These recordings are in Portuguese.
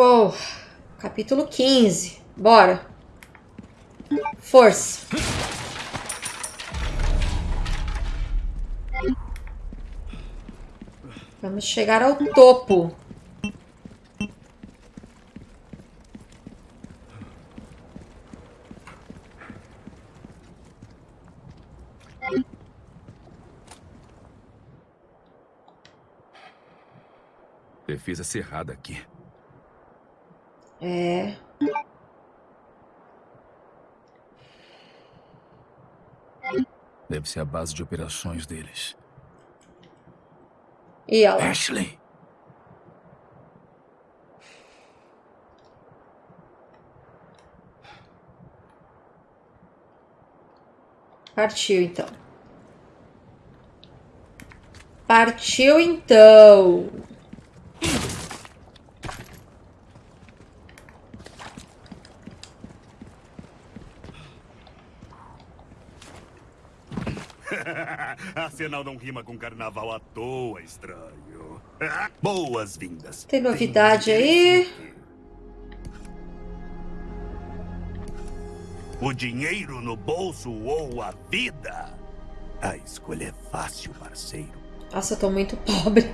Uou. Capítulo 15. Bora. Força. Vamos chegar ao topo. Defesa cerrada aqui. É. Deve ser a base de operações deles. E ela? Ashley! Partiu então. Partiu então. Arsenal não rima com carnaval à toa, estranho. Boas-vindas. Tem novidade aí? O dinheiro no bolso ou a vida? A escolha é fácil, parceiro. Nossa, eu tô muito pobre.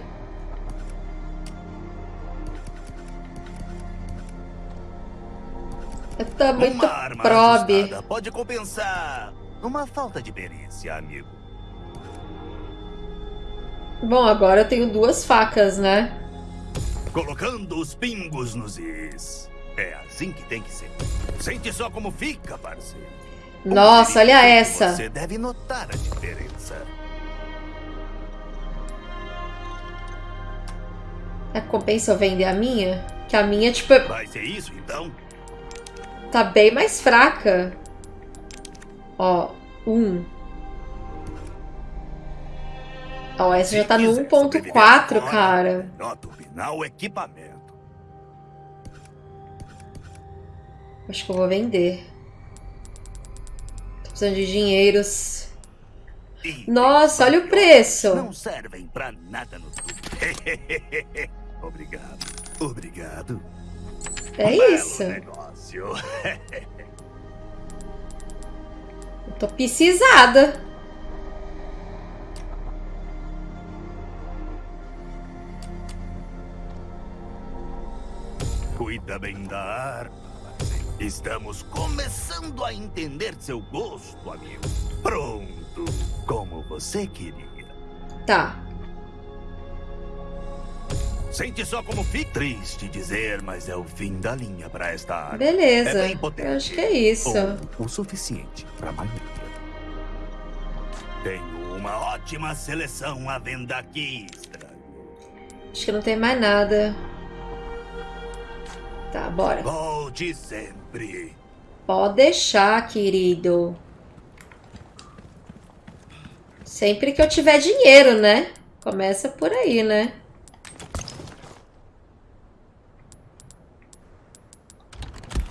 Eu tô muito Uma probe. pode compensar uma falta de perícia, amigo. Bom, agora eu tenho duas facas, né? Colocando os pingos nos is. É assim que tem que ser. Sente só como fica, parceiro. Nossa, olha essa. Você deve notar a diferença. É compensa eu vender a minha? Que a minha, tipo, Vai ser isso, então? tá bem mais fraca. Ó, um. Ó, essa Se já tá no quiser sobreviver 1.4, agora, cara. Turbinar o equipamento. Acho que eu vou vender. Tô precisando de dinheiros. Nossa, olha o preço. Não servem pra nada no. Obrigado. Obrigado. É isso. negócio. Eu tô precisada. Cuida bem da arma. Estamos começando a entender seu gosto, amigo. Pronto, como você queria. Tá. Sente só como fica. Triste dizer, mas é o fim da linha para esta arma. Beleza. É potente. Eu acho que é isso. O suficiente para maioria. Tenho uma ótima seleção à venda aqui, estranho. Acho que não tem mais nada. Tá, bora. Volte sempre. Pode deixar, querido. Sempre que eu tiver dinheiro, né? Começa por aí, né?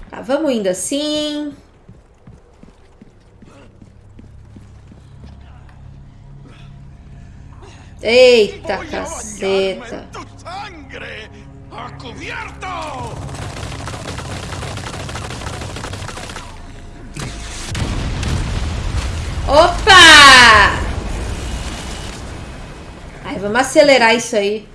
Tá, vamos indo assim. Eita, caceta. Opa! Ai, vamos acelerar isso aí.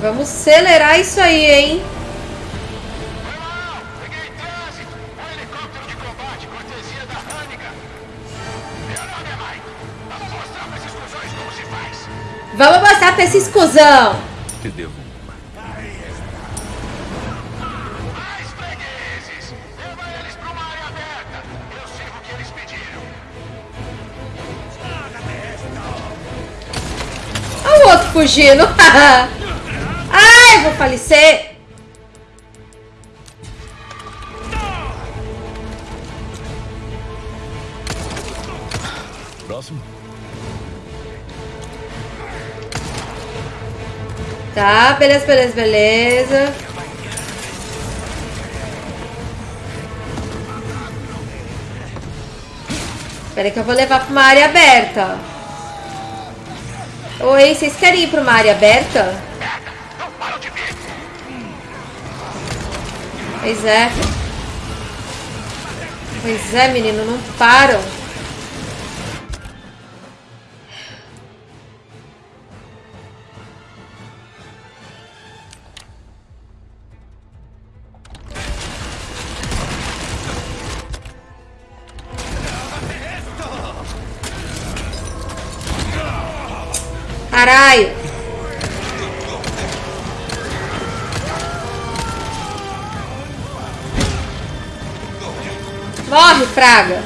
Vamos acelerar isso aí, hein? Peguei trânsito! Um helicóptero de combate, cortesia fugindo. Ai, vou falecer. Próximo? Tá, beleza, beleza, beleza. Espera que eu vou levar pra uma área aberta. Oi, vocês querem ir pra uma área aberta? Pois é. Pois é, menino, não param. Praga!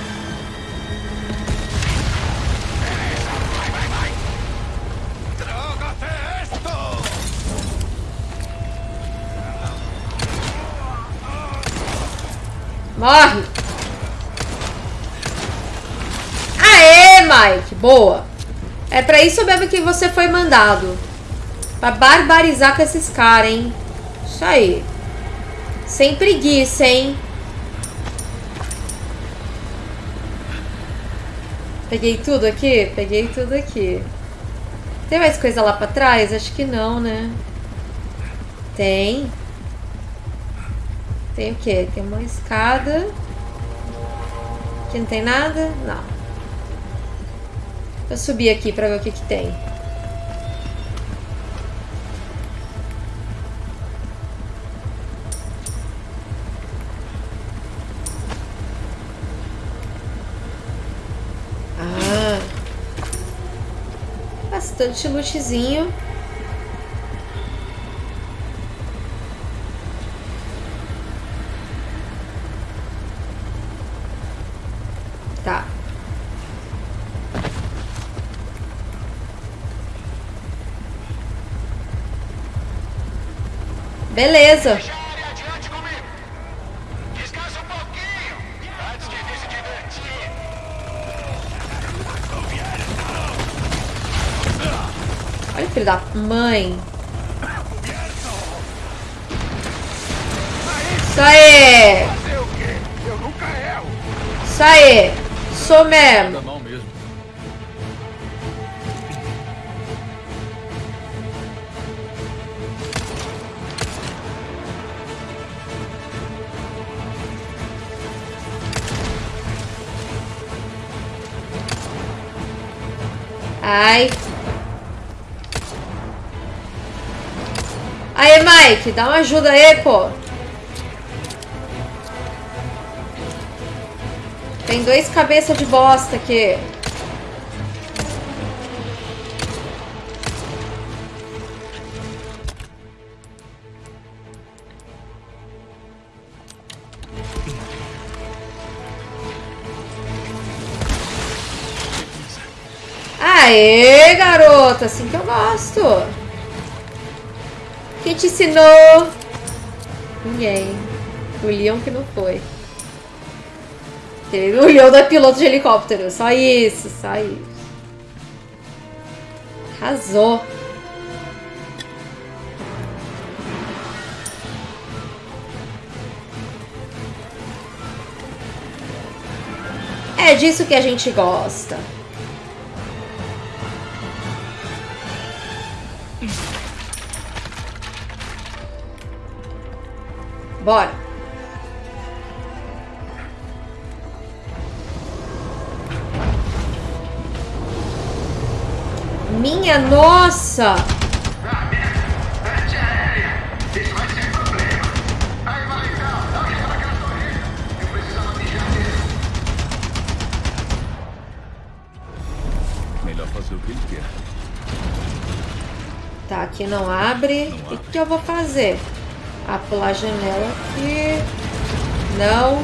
Morre! Aê, Mike! Boa! É pra isso mesmo que você foi mandado. Pra barbarizar com esses caras, hein? Isso aí. Sem preguiça, hein? Peguei tudo aqui? Peguei tudo aqui. Tem mais coisa lá pra trás? Acho que não, né? Tem. Tem o quê? Tem uma escada. Aqui não tem nada? Não. Vou subir aqui pra ver o que que tem. Bastante lootzinho. Tá. Beleza. Da mãe. Isso aí! Isso aí! Sou mesmo. Ai. Mike, dá uma ajuda aí, pô. Tem dois cabeça de bosta aqui. Aê, garota, assim que eu gosto. Quem te ensinou? Ninguém. O Leon que não foi. O Leon não é piloto de helicóptero. Só isso, só isso. Arrasou. É disso que a gente gosta. Que ele quer. Tá, aqui não abre. O que, que eu vou fazer? Ah, pular a janela aqui. Não.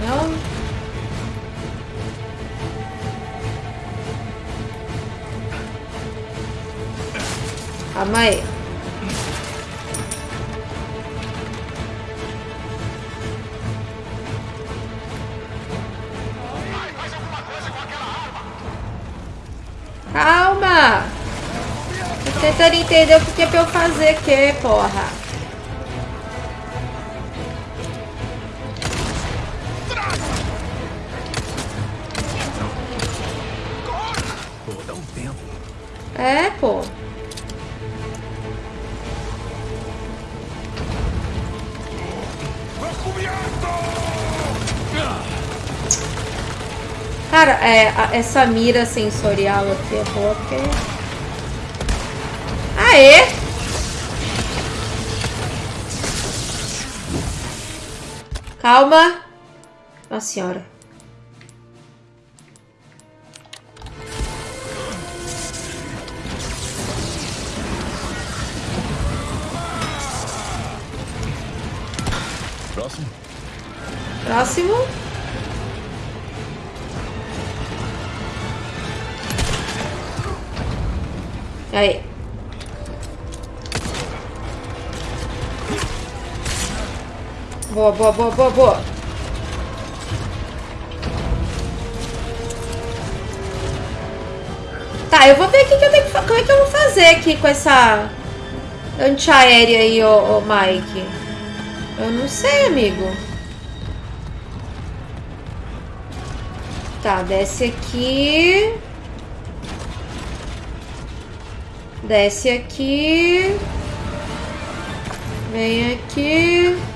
Não. Calma aí. Calma! Tentando entender o que é pra eu fazer que porra. É, pô. Cara, é, essa mira sensorial aqui é boa porque... Aê! Calma. Nossa senhora. Próximo. Próximo. Aí. Boa, boa, boa, boa, boa. Tá, eu vou ver o que, que eu tenho que Como é que eu vou fazer aqui com essa antiaérea aí, ô, ô Mike? Eu não sei, amigo. Tá, desce aqui. Desce aqui. Vem aqui.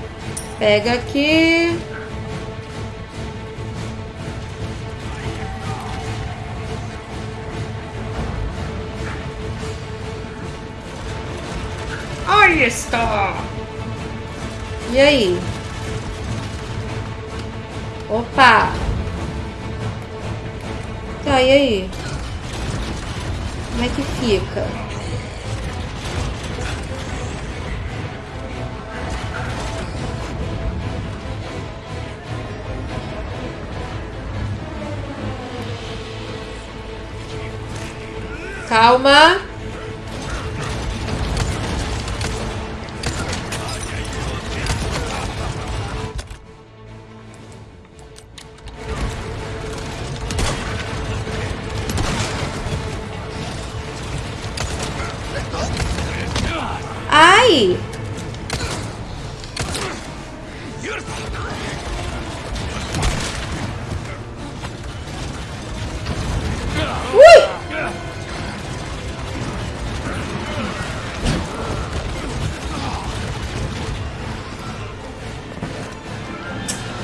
Pega aqui. Aí está. E aí? Opa! Tá, e aí? Como é que fica? Calma.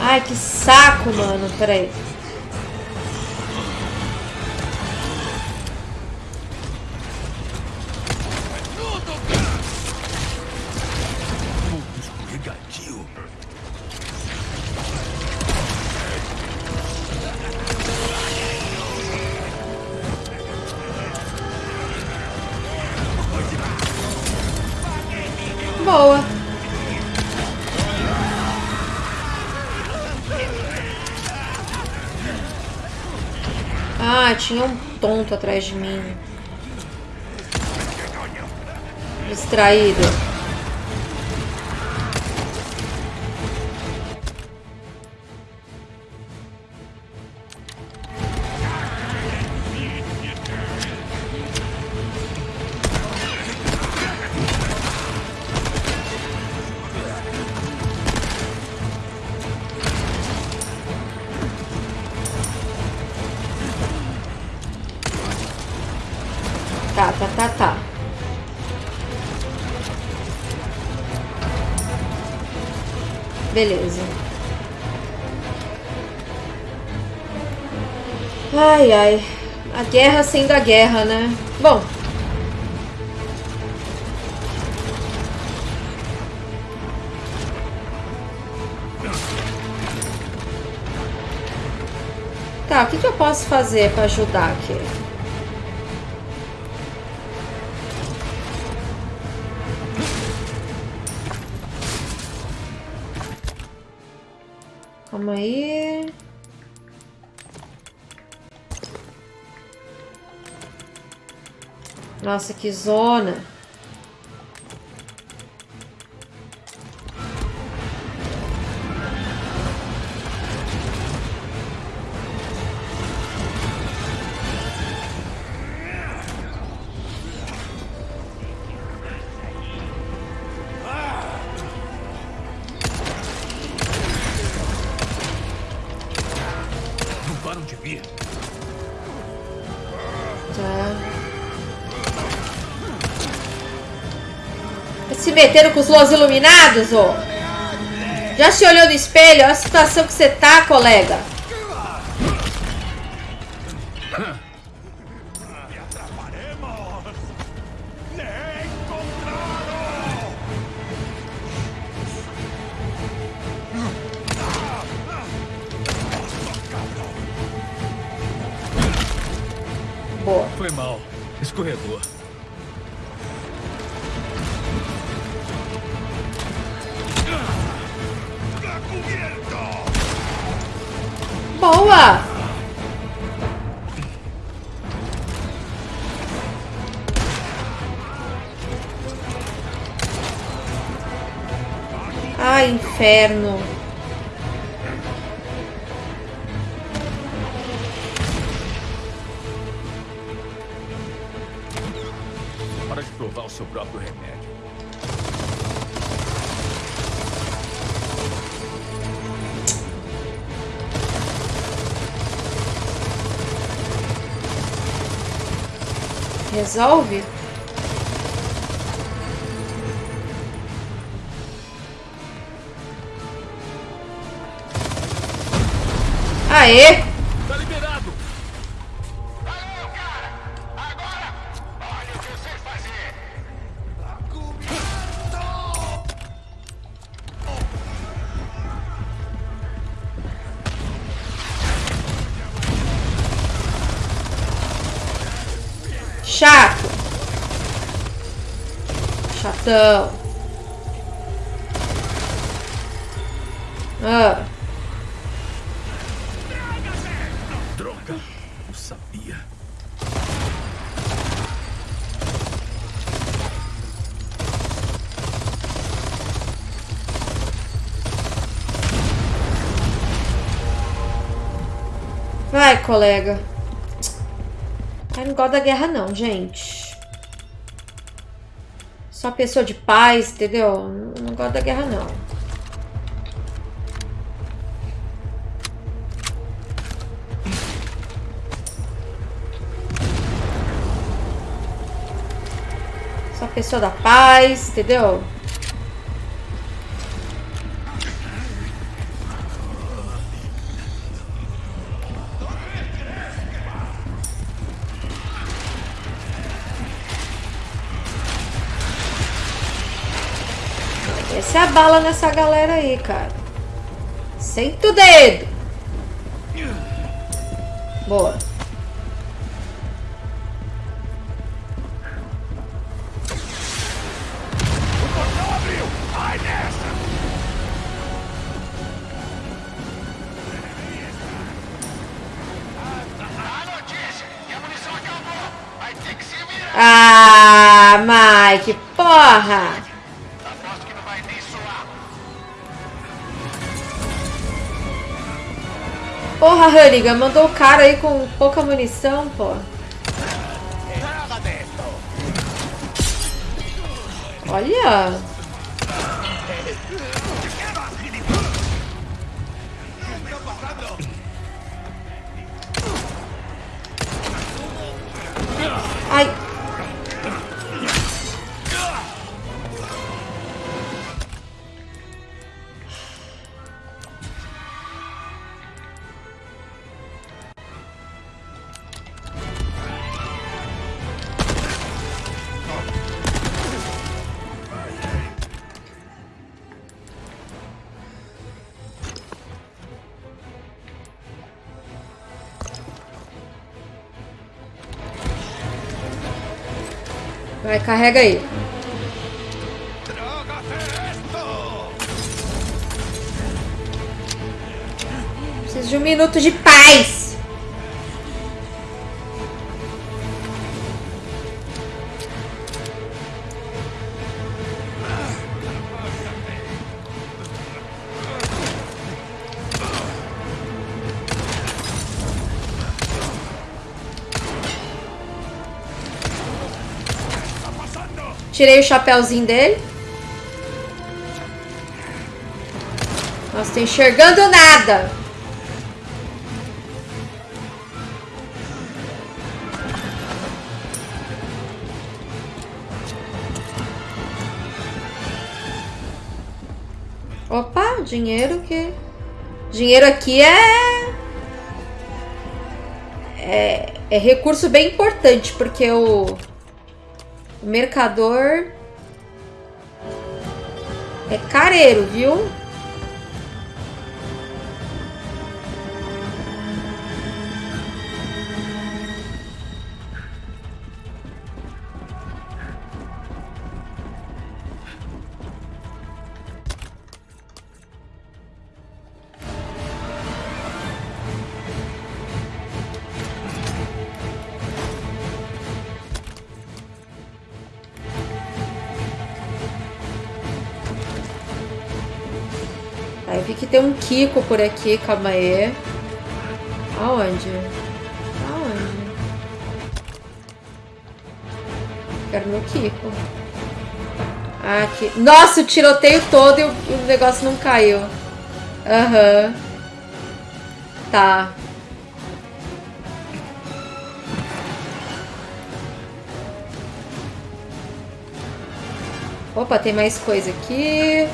Ai, que saco, mano. Peraí. Escorregadio. Atrás de mim. Distraído. Ai, ai. A guerra sendo a guerra, né? Bom. Tá, o que, que eu posso fazer pra ajudar aqui? Nossa, que zona. Metendo com os los iluminados, ô. Já se olhou no espelho? Olha a situação que você tá, colega. Boa. Foi mal. Escorregou. Boa! Ai, inferno. Resolve? Aê! Chatão. Ah, Droga! Eu sabia. vai, colega. Eu não gosto da guerra, não, gente. Pessoa de paz, entendeu? Não, gosto da guerra, não. Só pessoa da paz, entendeu? Bala nessa galera aí, cara. Senta o dedo. Boa. Não abriu! Vai Porra, Hannigan, mandou o cara aí com pouca munição, pô. Olha. Vai, carrega aí. Preciso de um minuto de paz. Tirei o chapéuzinho dele. Nossa, tô enxergando nada. Opa, dinheiro que... Dinheiro aqui é... É, é recurso bem importante, porque o... Eu Mercador... É careiro, viu? Tem um Kiko por aqui, calma aí. Aonde? Aonde? Quero meu Kiko. Ah, aqui. Nossa, o tiroteio todo e o, o negócio não caiu. Aham. Tá. Opa, tem mais coisa aqui.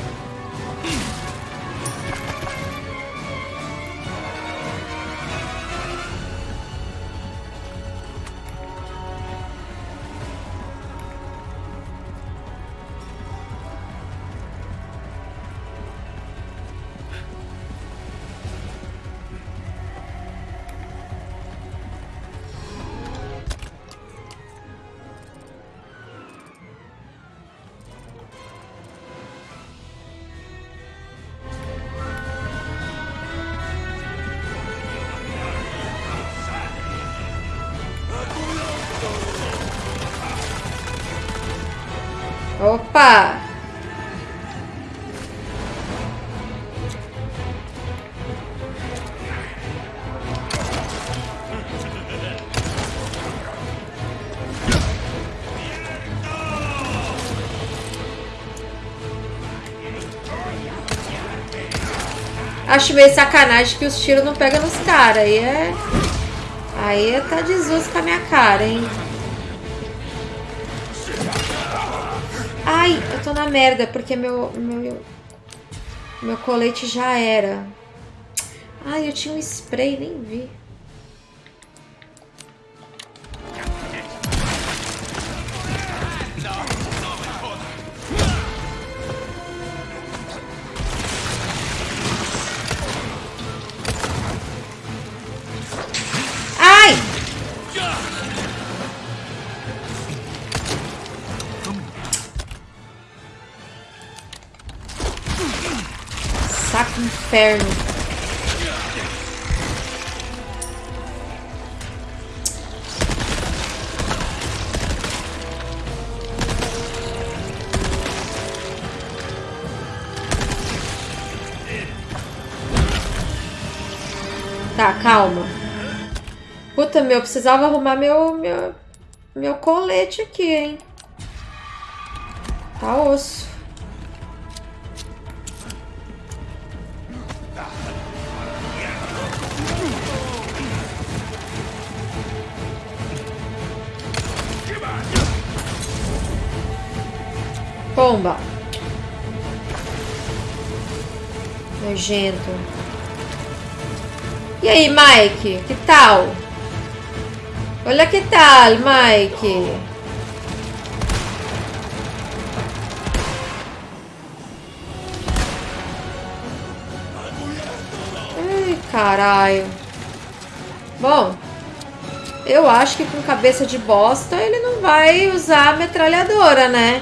Acho meio sacanagem que os tiros não pegam nos caras. Aí é. Aí é tá desuso com a minha cara, hein? Ai, eu tô na merda, porque meu, meu, meu colete já era. Ai, eu tinha um spray, nem vi. Inferno. Tá, calma. Puta, meu, eu precisava arrumar meu, meu, meu colete aqui, hein? Tá osso. Nojento. E aí, Mike? Que tal? Olha que tal, Mike? Ai, caralho. Bom, eu acho que com cabeça de bosta ele não vai usar a metralhadora, né?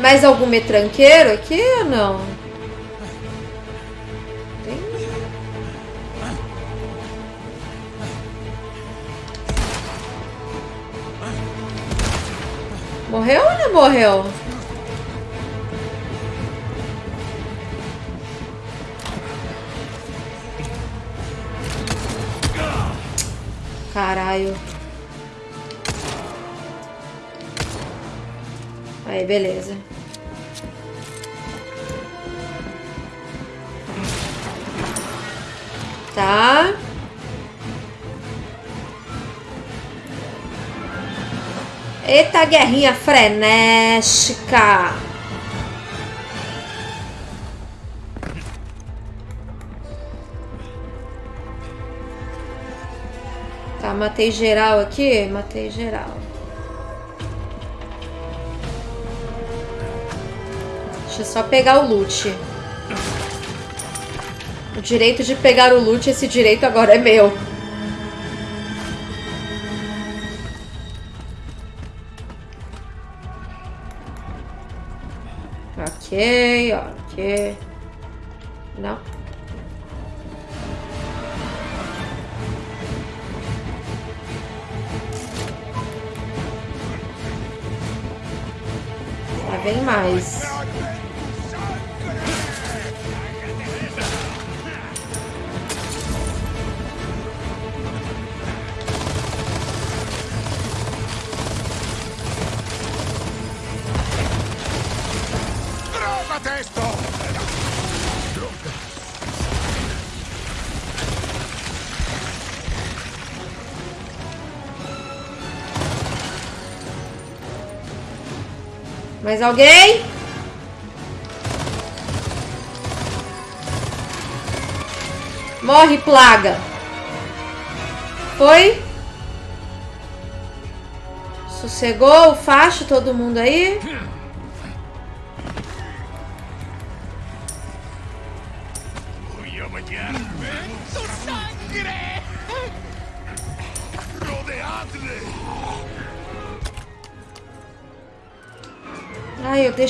Mais algum metranqueiro aqui ou não? Tem... Morreu ou não morreu? Eita, guerrinha frenética. Tá, matei geral aqui? Matei geral. Deixa eu só pegar o loot. O direito de pegar o loot, esse direito agora é meu. Mais alguém? Morre, plaga. Foi? Sossegou o facho, todo mundo aí?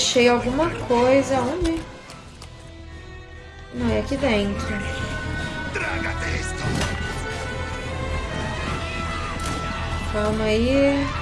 Deixei alguma coisa. Onde? Não, é aqui dentro. Calma aí.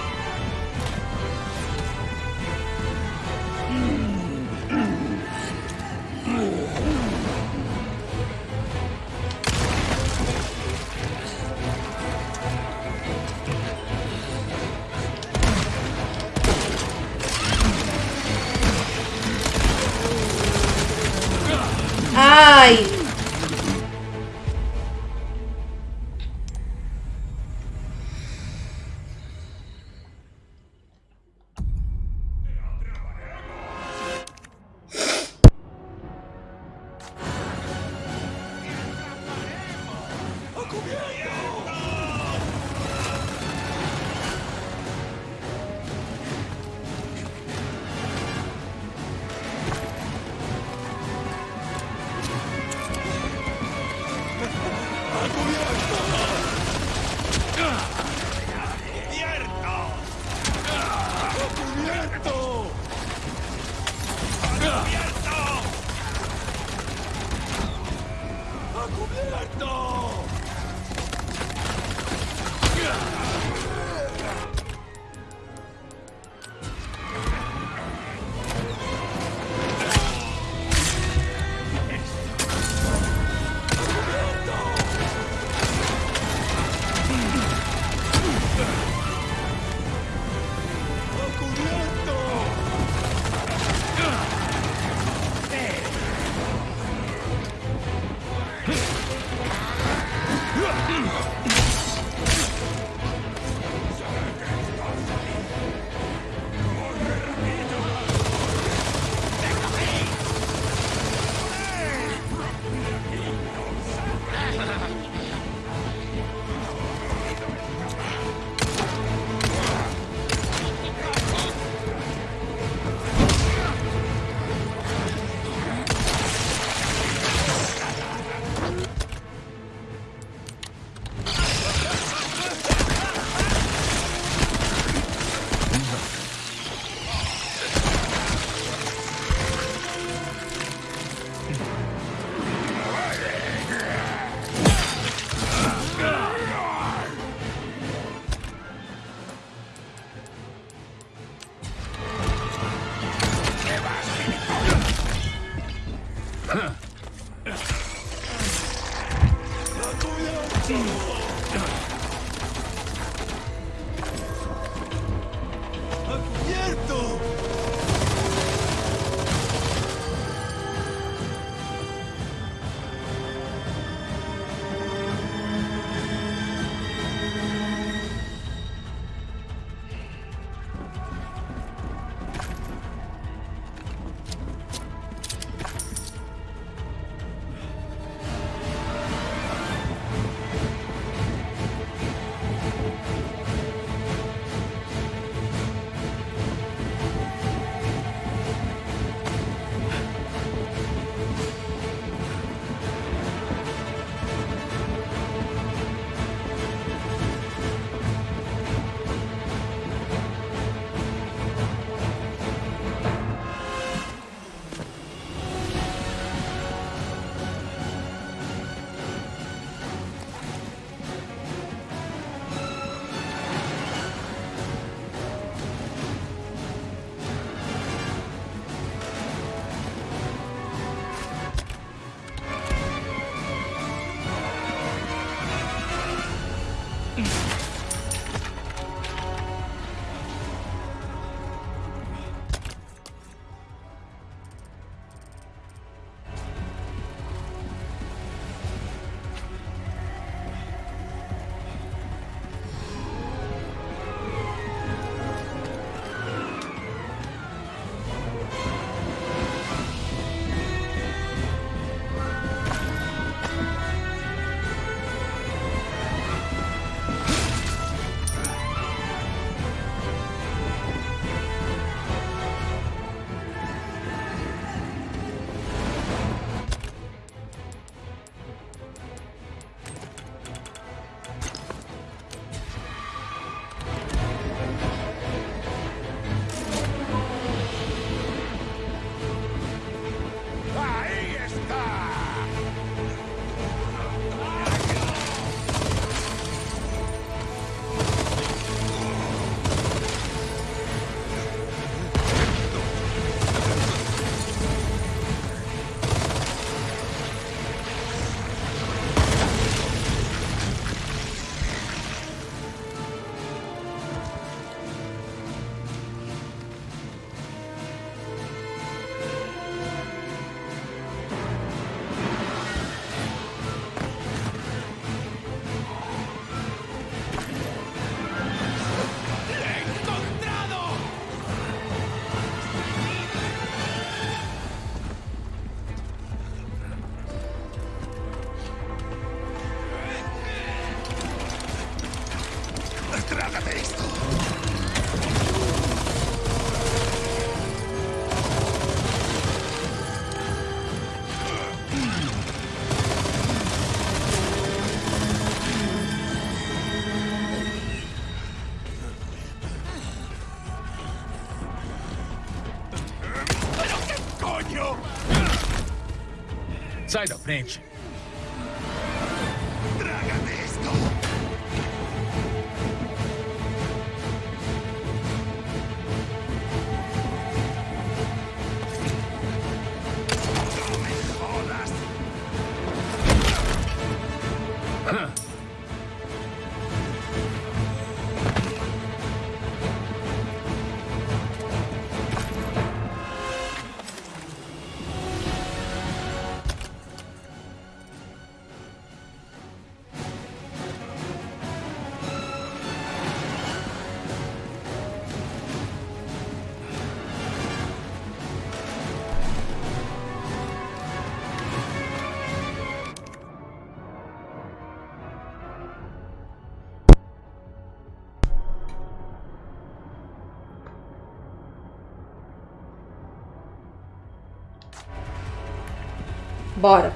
Bora.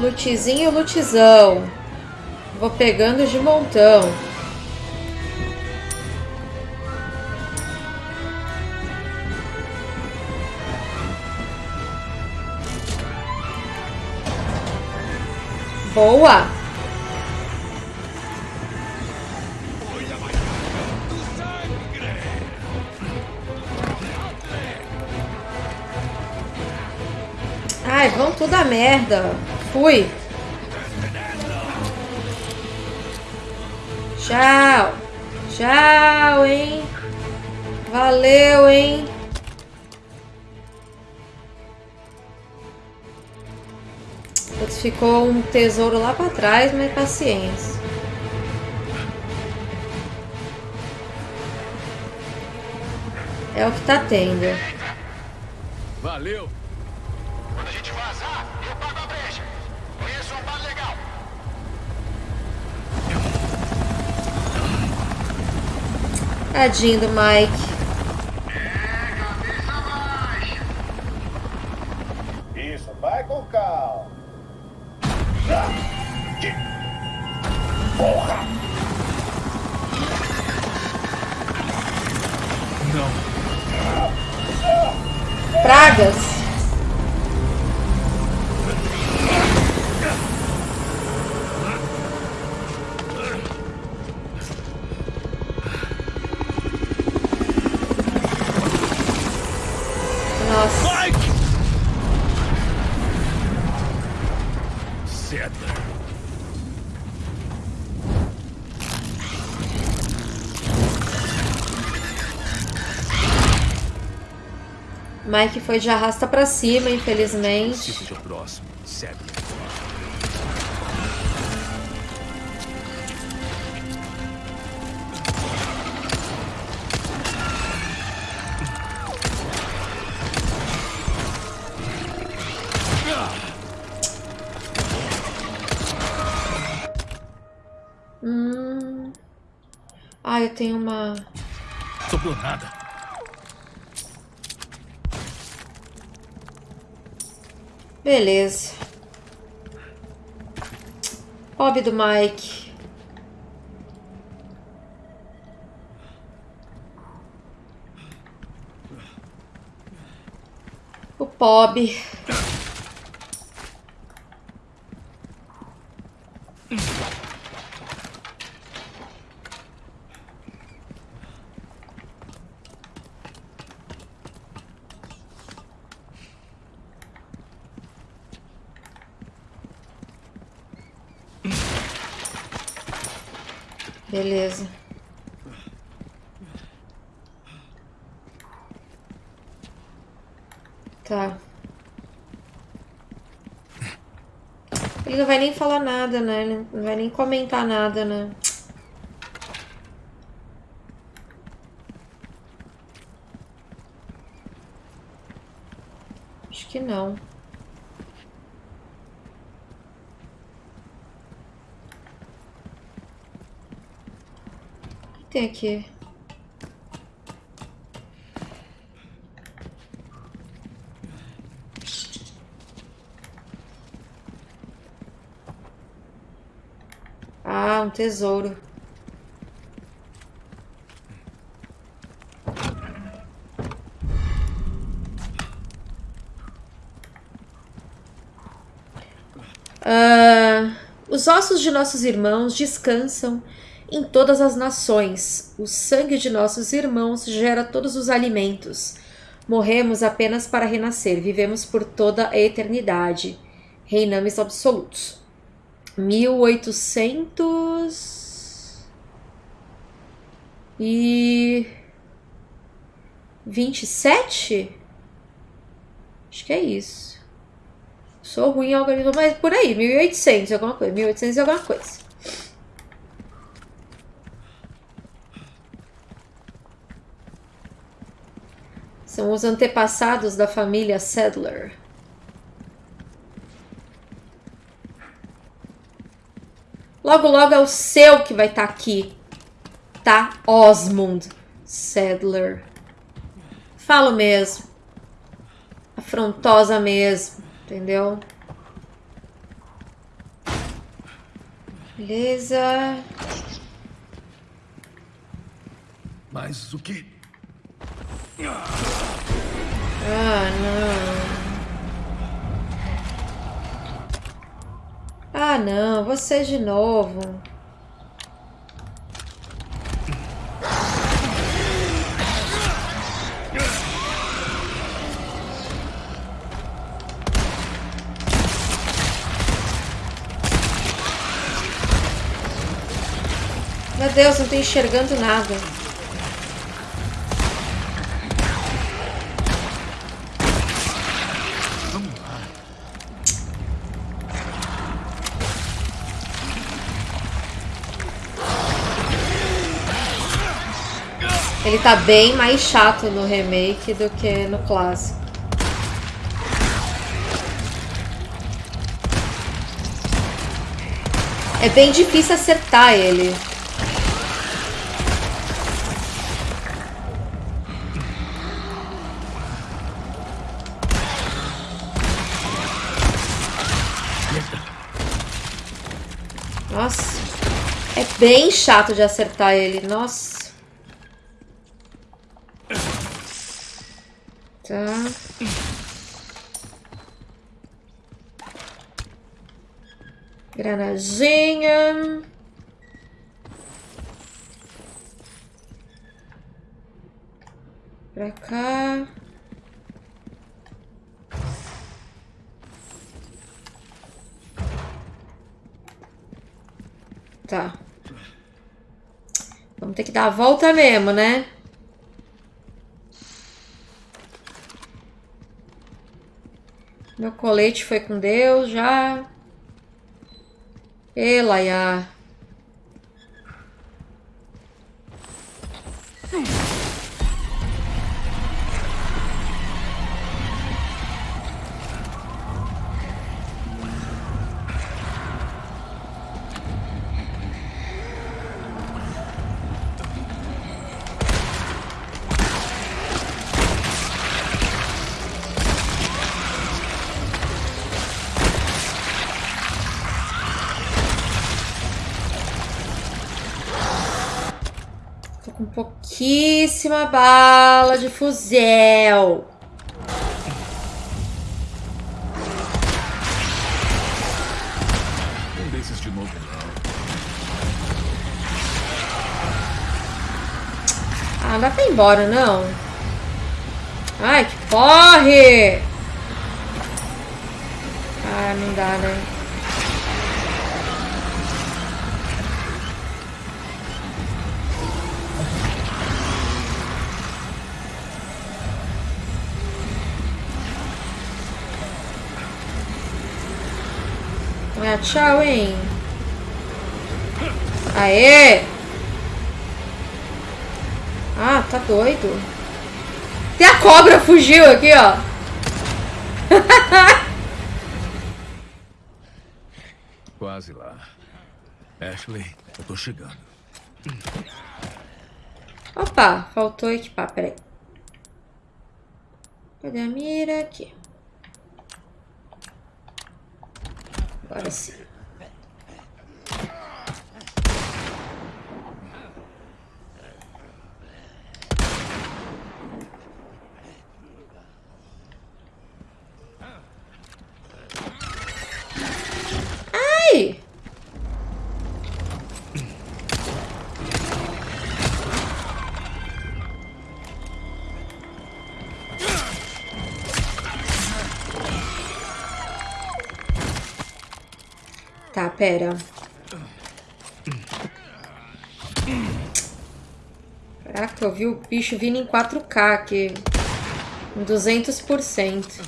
Lutezinho, lutezão. Vou pegando de montão. Boa! Tudo a merda. Fui. Tchau. Tchau, hein? Valeu, hein? Ficou um tesouro lá pra trás, mas paciência. É o que tá tendo. Valeu! Tadinho do Mike. Foi de arrasta pra cima, infelizmente. Se seja o próximo. Sadler. Hum. Ah, eu tenho uma. Sobrou nada. Beleza. Pobre do Mike. O Pob. Beleza. Tá. Ele não vai nem falar nada, né? Não vai nem comentar nada, né? Acho que não. O que tem aqui? Ah, um tesouro. Ah, os ossos de nossos irmãos descansam em todas as nações. O sangue de nossos irmãos gera todos os alimentos. Morremos apenas para renascer. Vivemos por toda a eternidade. Reinamos absolutos. 1800 e 27? Acho que é isso. Sou ruim em algoritmo, mas por aí, 1800 alguma coisa, 1800 e alguma coisa. São os antepassados da família Sadler. Logo, logo é o seu que vai estar aqui. Tá? Osmond Sadler. Falo mesmo. Afrontosa mesmo. Entendeu? Beleza. Mas o que? Ah, não. Ah, não. Você de novo. Meu Deus, não tô enxergando nada. Ele tá bem mais chato no remake do que no clássico. É bem difícil acertar ele. Nossa. É bem chato de acertar ele. Nossa. Granadinha. Pra cá. Tá. Vamos ter que dar a volta mesmo, né? Meu colete foi com Deus já. Tô pouquíssima bala de fuzel. Um desses de novo, não. Ah, dá pra ir embora, não? Ai, que corre! Ah, não dá, né? Ah, tchau, hein? Aê! Ah, tá doido. Até a cobra fugiu aqui, ó. Quase lá. Ashley, eu tô chegando. Opa, faltou equipar, peraí. Cadê a mira? Aqui. Agora. Pera. Caraca, eu vi o bicho vindo em 4K aqui. Em 200%.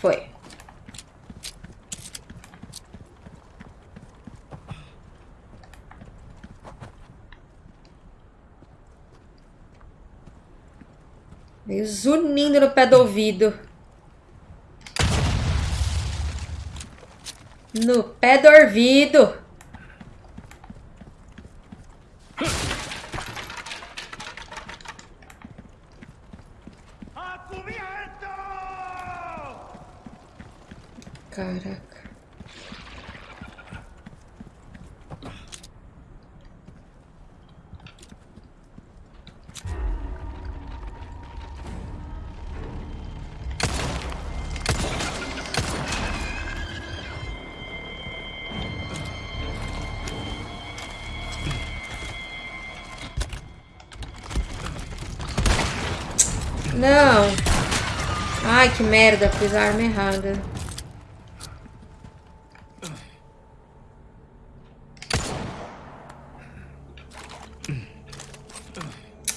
Foi. Veio zunindo no pé do ouvido. No pé do ouvido. merda, fiz a arma errada.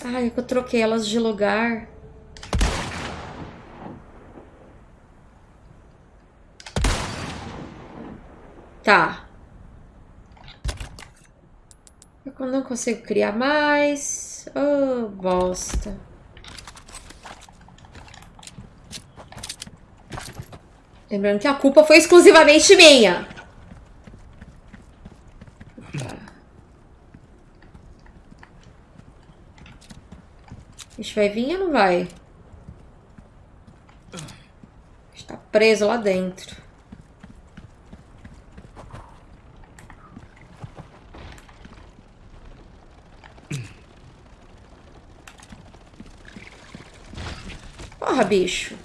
Ai, é eu troquei elas de lugar. Tá. É eu não consigo criar mais. Oh, bosta. Lembrando que a culpa foi exclusivamente minha. gente vai vir ou não vai? Está preso lá dentro. Porra, bicho.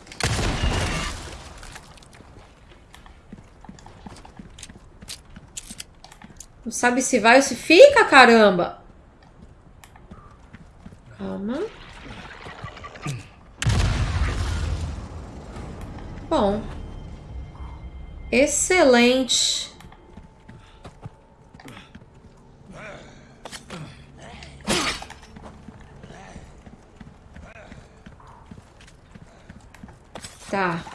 Não sabe se vai ou se fica, caramba. Calma. Bom. Excelente. Tá.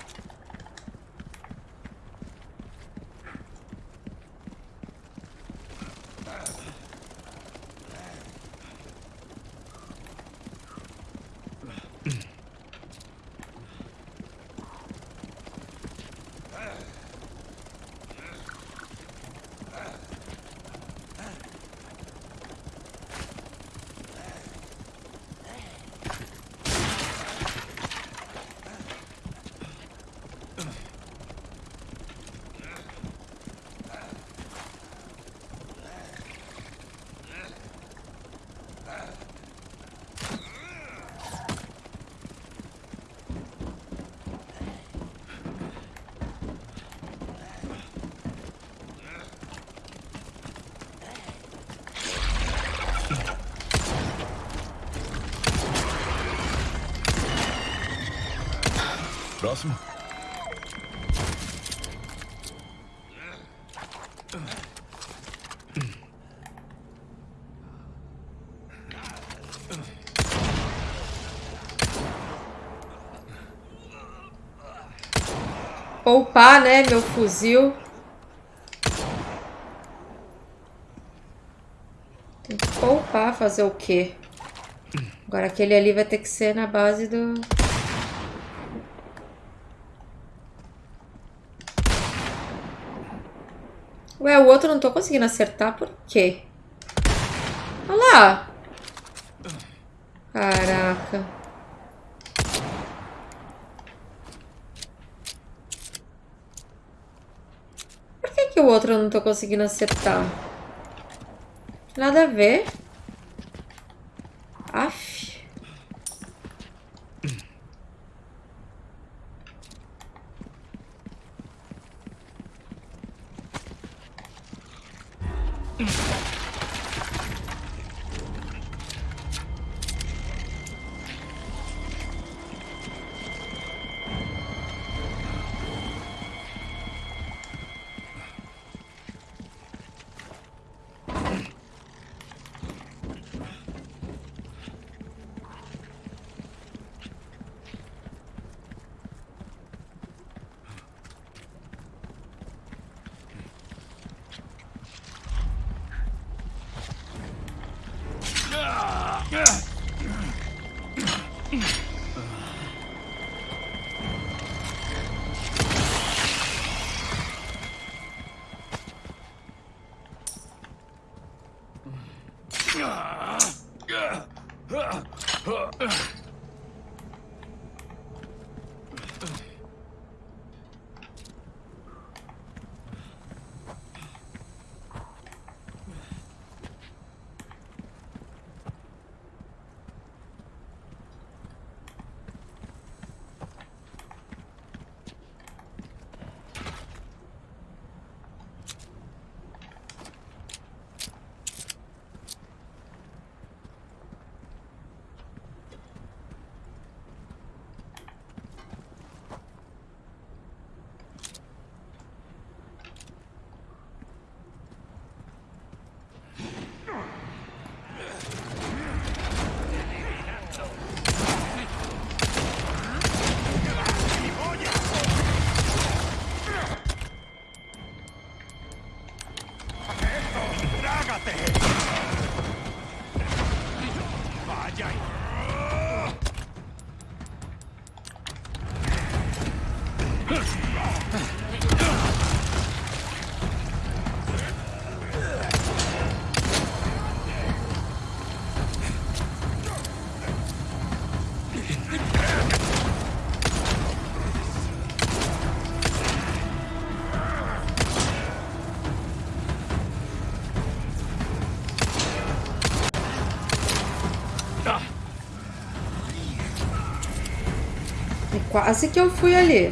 Próximo. Poupar, né, meu fuzil. Tem que poupar, fazer o quê? Agora aquele ali vai ter que ser na base do... Ué, o outro não tô conseguindo acertar, por quê? Olha lá. Caraca. Por que que o outro eu não tô conseguindo acertar? Nada a ver. Yeah. Quase que eu fui ali.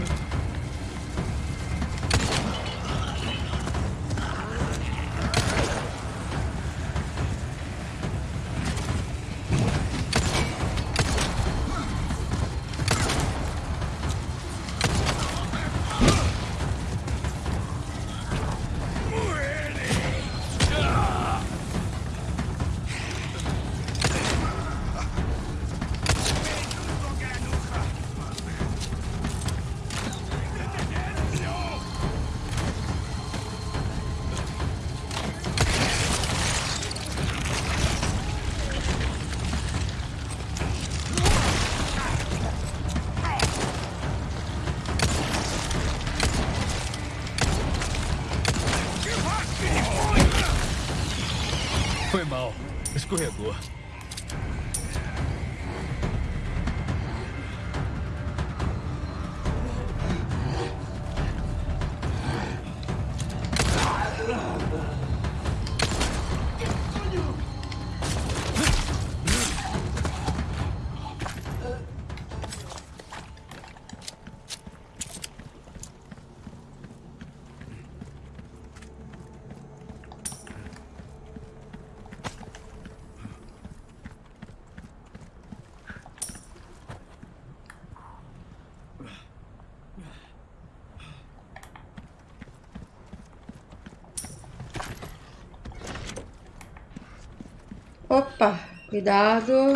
Opa, cuidado.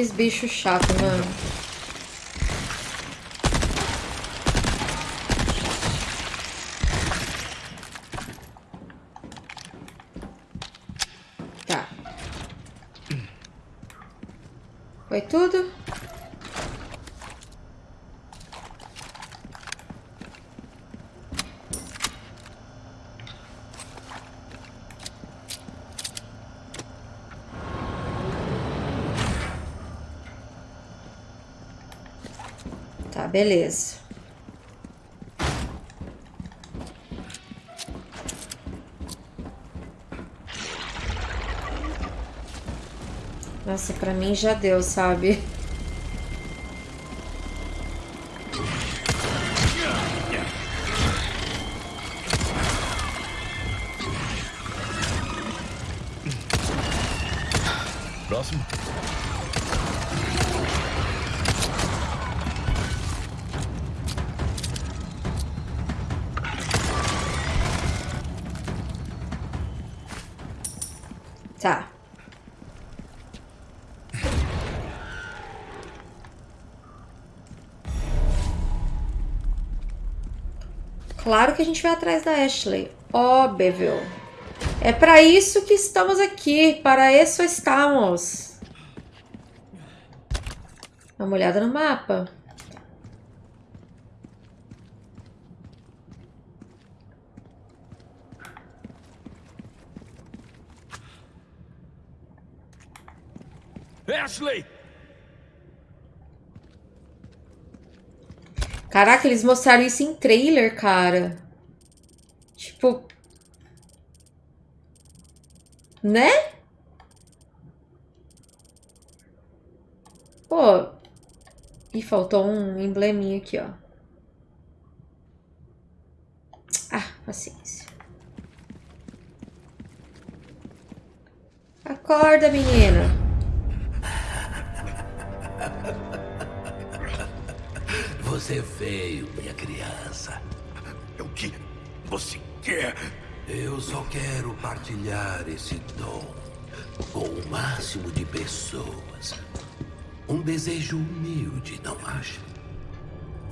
Que bicho chato, mano. Tá. Foi tudo? Tá, beleza. Nossa, pra mim já deu, sabe? Claro que a gente vai atrás da Ashley. Óbvio. É para isso que estamos aqui. Para isso estamos. Dá uma olhada no mapa. Ashley! Caraca, eles mostraram isso em trailer, cara. Tipo. Né? Pô. Ih, faltou um embleminha aqui, ó. Ah, paciência. Acorda, menina. Veio, minha criança. O que você quer? Eu só quero partilhar esse dom com o máximo de pessoas. Um desejo humilde, não acha?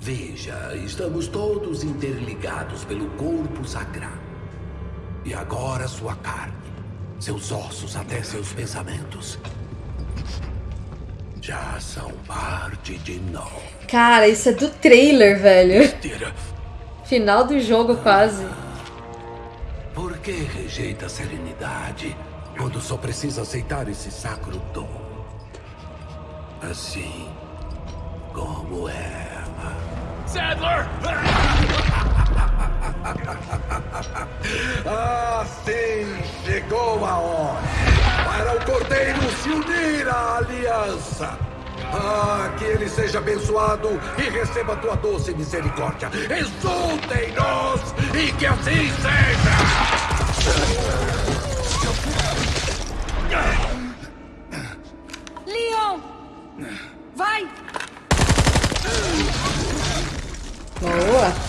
Veja, estamos todos interligados pelo corpo sagrado. E agora sua carne, seus ossos até seus pensamentos já são parte de nós. Cara, isso é do trailer, velho. Final do jogo, quase. Por que rejeita a serenidade quando só precisa aceitar esse sacro dom? Assim como ela. Sadler! Ah, sim, chegou a hora para o Cordeiro se unir à aliança. Ah, que ele seja abençoado e receba tua doce misericórdia. Exultem-nos e que assim seja. Leon! Vai! Boa.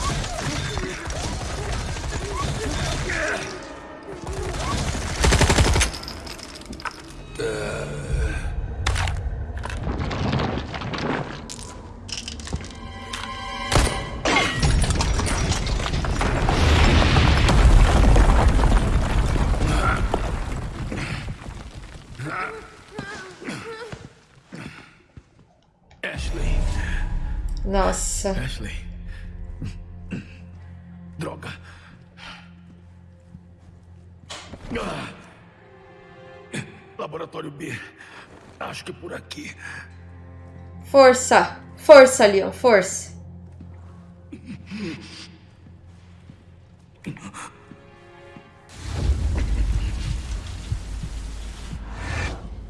Força. Força, Leon. Força.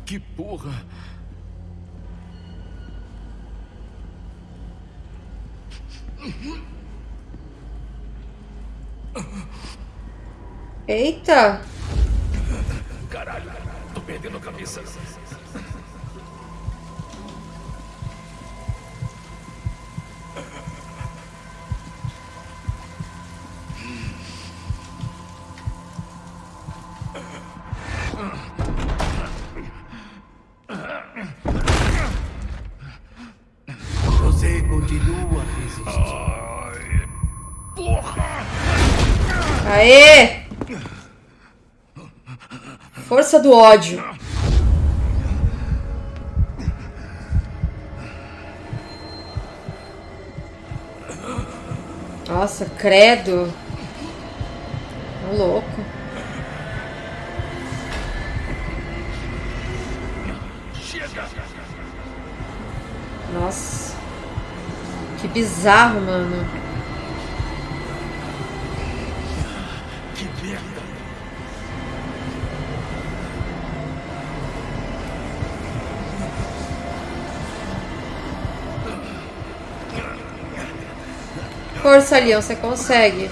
Que porra. Eita. Caralho. Tô perdendo a cabeça. Você continua a resistir. Aê! Força do ódio. Nossa, credo. Ô, louco. Nossa. Que bizarro, mano. Que merda! Força, Leon, você consegue.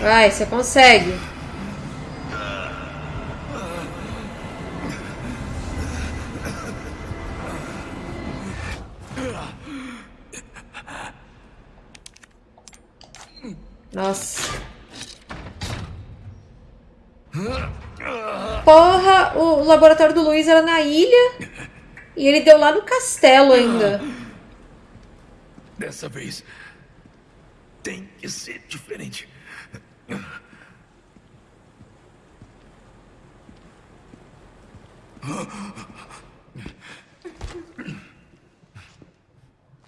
Vai, você consegue. Nossa. Porra, o laboratório do Luiz era na ilha e ele deu lá no castelo ainda. Dessa vez tem que ser diferente.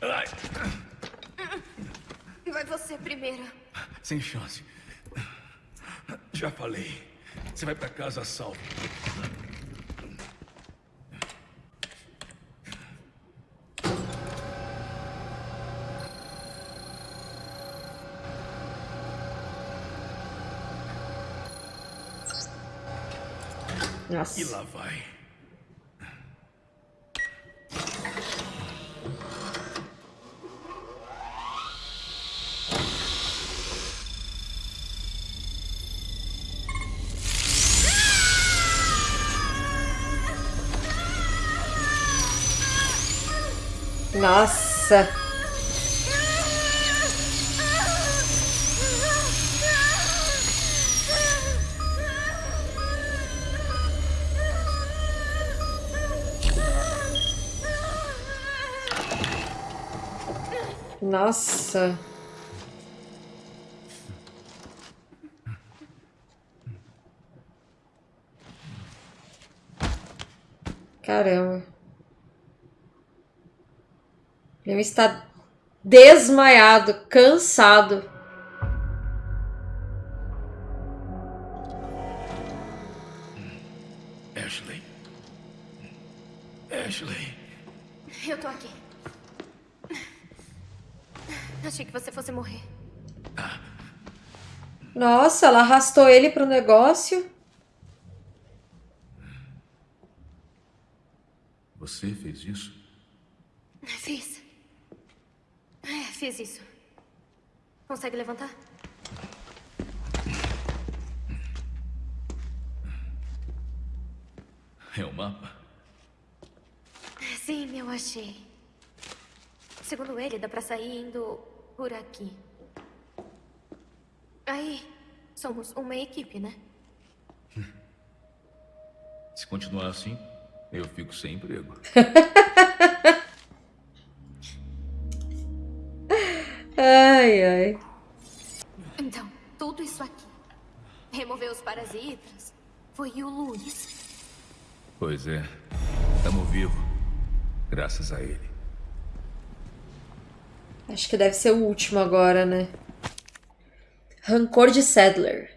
Ai, Vai você primeiro. sem chance. Já falei. Você vai pra casa a salvo. E Nossa. lá vai. Nossa. Nossa. Caramba. Ele está desmaiado, cansado. Ashley. Ashley. Eu tô aqui. Achei que você fosse morrer. Nossa, ela arrastou ele pro negócio. Você fez isso? Fiz. É, fiz isso. Consegue levantar? É o mapa? Sim, eu achei. Segundo ele, dá pra sair indo por aqui. Aí, somos uma equipe, né? Se continuar assim, eu fico sem emprego. Ai, ai. Então, tudo isso aqui. Remover os parasitas. Foi o Luiz. Pois é. Tamo vivo. Graças a ele. Acho que deve ser o último agora, né? Rancor de Sadler.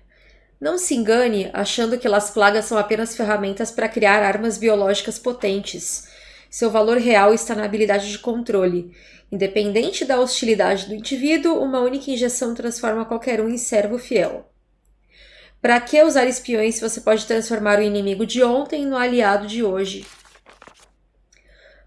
Não se engane achando que Las Plagas são apenas ferramentas para criar armas biológicas potentes. Seu valor real está na habilidade de controle. Independente da hostilidade do indivíduo, uma única injeção transforma qualquer um em servo fiel. Para que usar espiões se você pode transformar o inimigo de ontem no aliado de hoje?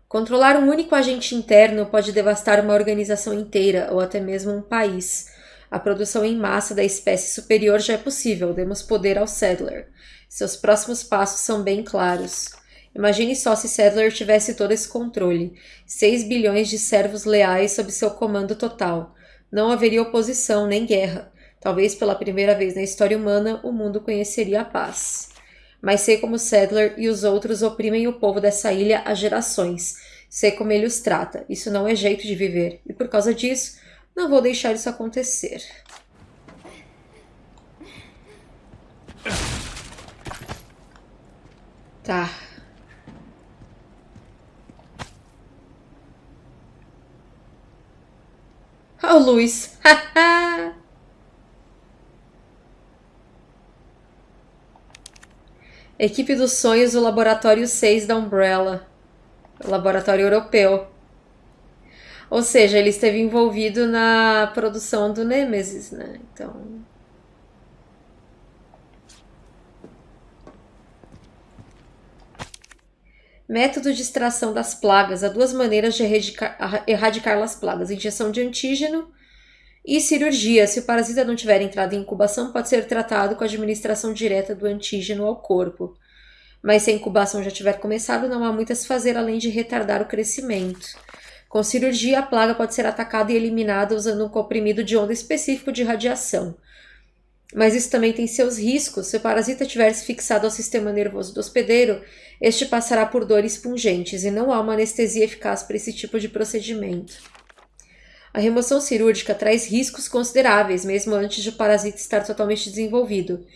Controlar um único agente interno pode devastar uma organização inteira ou até mesmo um país. A produção em massa da espécie superior já é possível, demos poder ao Sadler. Seus próximos passos são bem claros. Imagine só se Sadler tivesse todo esse controle. 6 bilhões de servos leais sob seu comando total. Não haveria oposição nem guerra. Talvez pela primeira vez na história humana o mundo conheceria a paz. Mas sei como Sadler e os outros oprimem o povo dessa ilha há gerações. Sei como ele os trata. Isso não é jeito de viver. E por causa disso, não vou deixar isso acontecer. Tá. Oh, Luiz. Equipe dos sonhos do Laboratório 6 da Umbrella. Laboratório Europeu. Ou seja, ele esteve envolvido na produção do Nemesis, né? Então. Método de extração das plagas. Há duas maneiras de erradicar, erradicar as plagas: injeção de antígeno e cirurgia. Se o parasita não tiver entrado em incubação, pode ser tratado com a administração direta do antígeno ao corpo. Mas se a incubação já tiver começado, não há muito a se fazer além de retardar o crescimento. Com cirurgia, a plaga pode ser atacada e eliminada usando um comprimido de onda específico de radiação. Mas isso também tem seus riscos. Se o parasita tiver se fixado ao sistema nervoso do hospedeiro, este passará por dores pungentes e não há uma anestesia eficaz para esse tipo de procedimento. A remoção cirúrgica traz riscos consideráveis, mesmo antes de o parasita estar totalmente desenvolvido.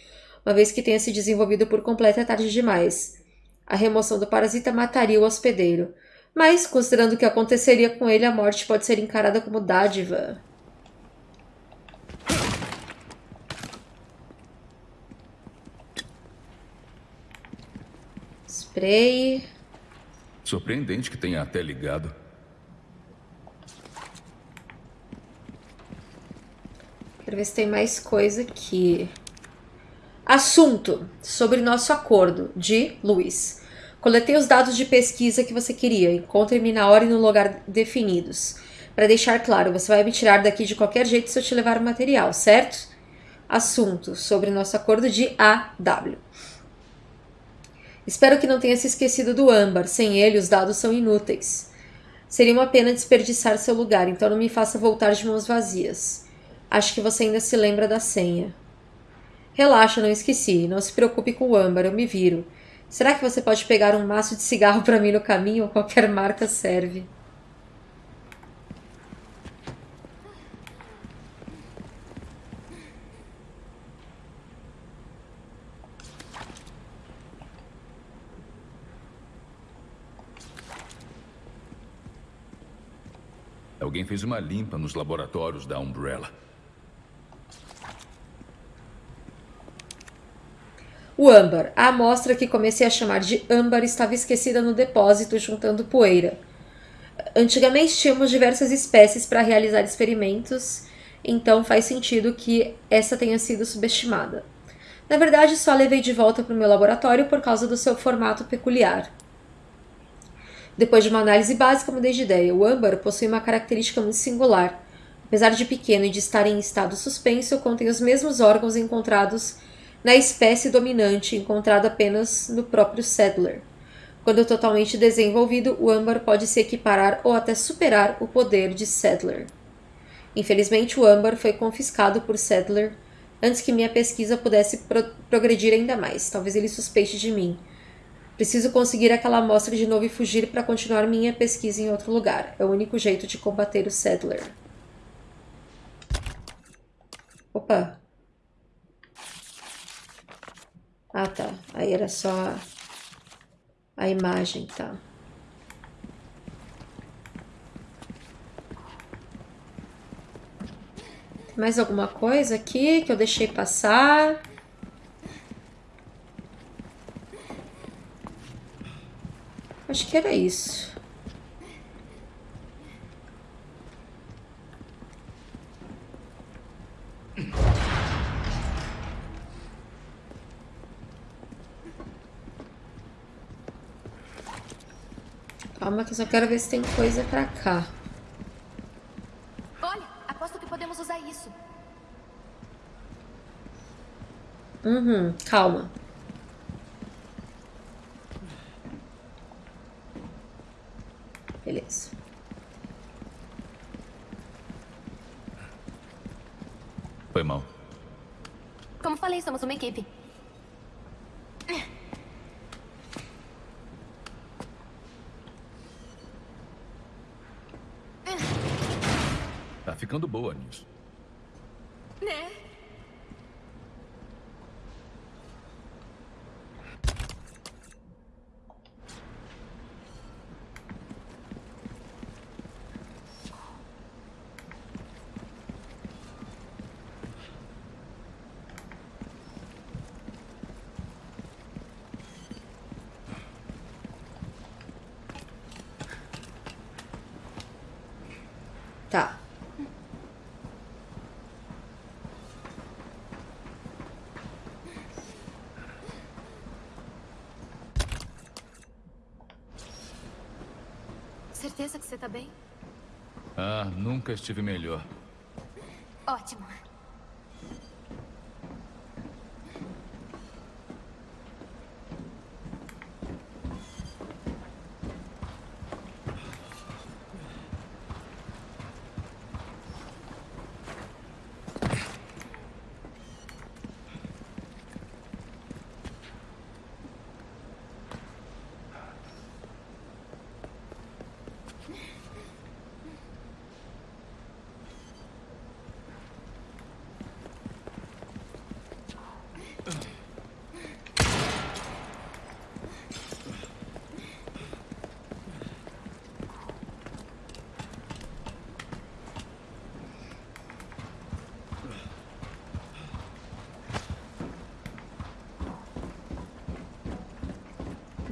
Uma vez que tenha se desenvolvido por completo, é tarde demais. A remoção do parasita mataria o hospedeiro. Mas, considerando o que aconteceria com ele, a morte pode ser encarada como dádiva. Spray. Surpreendente que tenha até ligado. Quero ver se tem mais coisa aqui. Assunto sobre nosso acordo de Luiz. Coletei os dados de pesquisa que você queria. Encontre-me na hora e no lugar definidos. Para deixar claro, você vai me tirar daqui de qualquer jeito se eu te levar o material, certo? Assunto sobre nosso acordo de AW. Espero que não tenha se esquecido do âmbar. Sem ele, os dados são inúteis. Seria uma pena desperdiçar seu lugar, então não me faça voltar de mãos vazias. Acho que você ainda se lembra da senha. Relaxa, não esqueci. Não se preocupe com o âmbar, eu me viro. Será que você pode pegar um maço de cigarro para mim no caminho? Qualquer marca serve. Alguém fez uma limpa nos laboratórios da Umbrella. O âmbar. A amostra que comecei a chamar de âmbar estava esquecida no depósito, juntando poeira. Antigamente tínhamos diversas espécies para realizar experimentos, então faz sentido que essa tenha sido subestimada. Na verdade, só levei de volta para o meu laboratório por causa do seu formato peculiar. Depois de uma análise básica, mudei de ideia. O âmbar possui uma característica muito singular. Apesar de pequeno e de estar em estado suspenso, contém os mesmos órgãos encontrados na espécie dominante, encontrado apenas no próprio Sadler. Quando totalmente desenvolvido, o âmbar pode se equiparar ou até superar o poder de Sadler. Infelizmente, o âmbar foi confiscado por Sadler antes que minha pesquisa pudesse pro progredir ainda mais. Talvez ele suspeite de mim. Preciso conseguir aquela amostra de novo e fugir para continuar minha pesquisa em outro lugar. É o único jeito de combater o Sadler. Opa. Ah, tá. Aí era só a imagem, tá. Tem mais alguma coisa aqui que eu deixei passar? Acho que era isso. Calma que eu só quero ver se tem coisa pra cá. Olha, aposto que podemos usar isso. Uhum, calma. Beleza. Foi mal. Como falei, somos uma equipe. Tá ficando boa nisso. Né? Tá. Certeza que você tá bem? Ah, nunca estive melhor. Ótimo.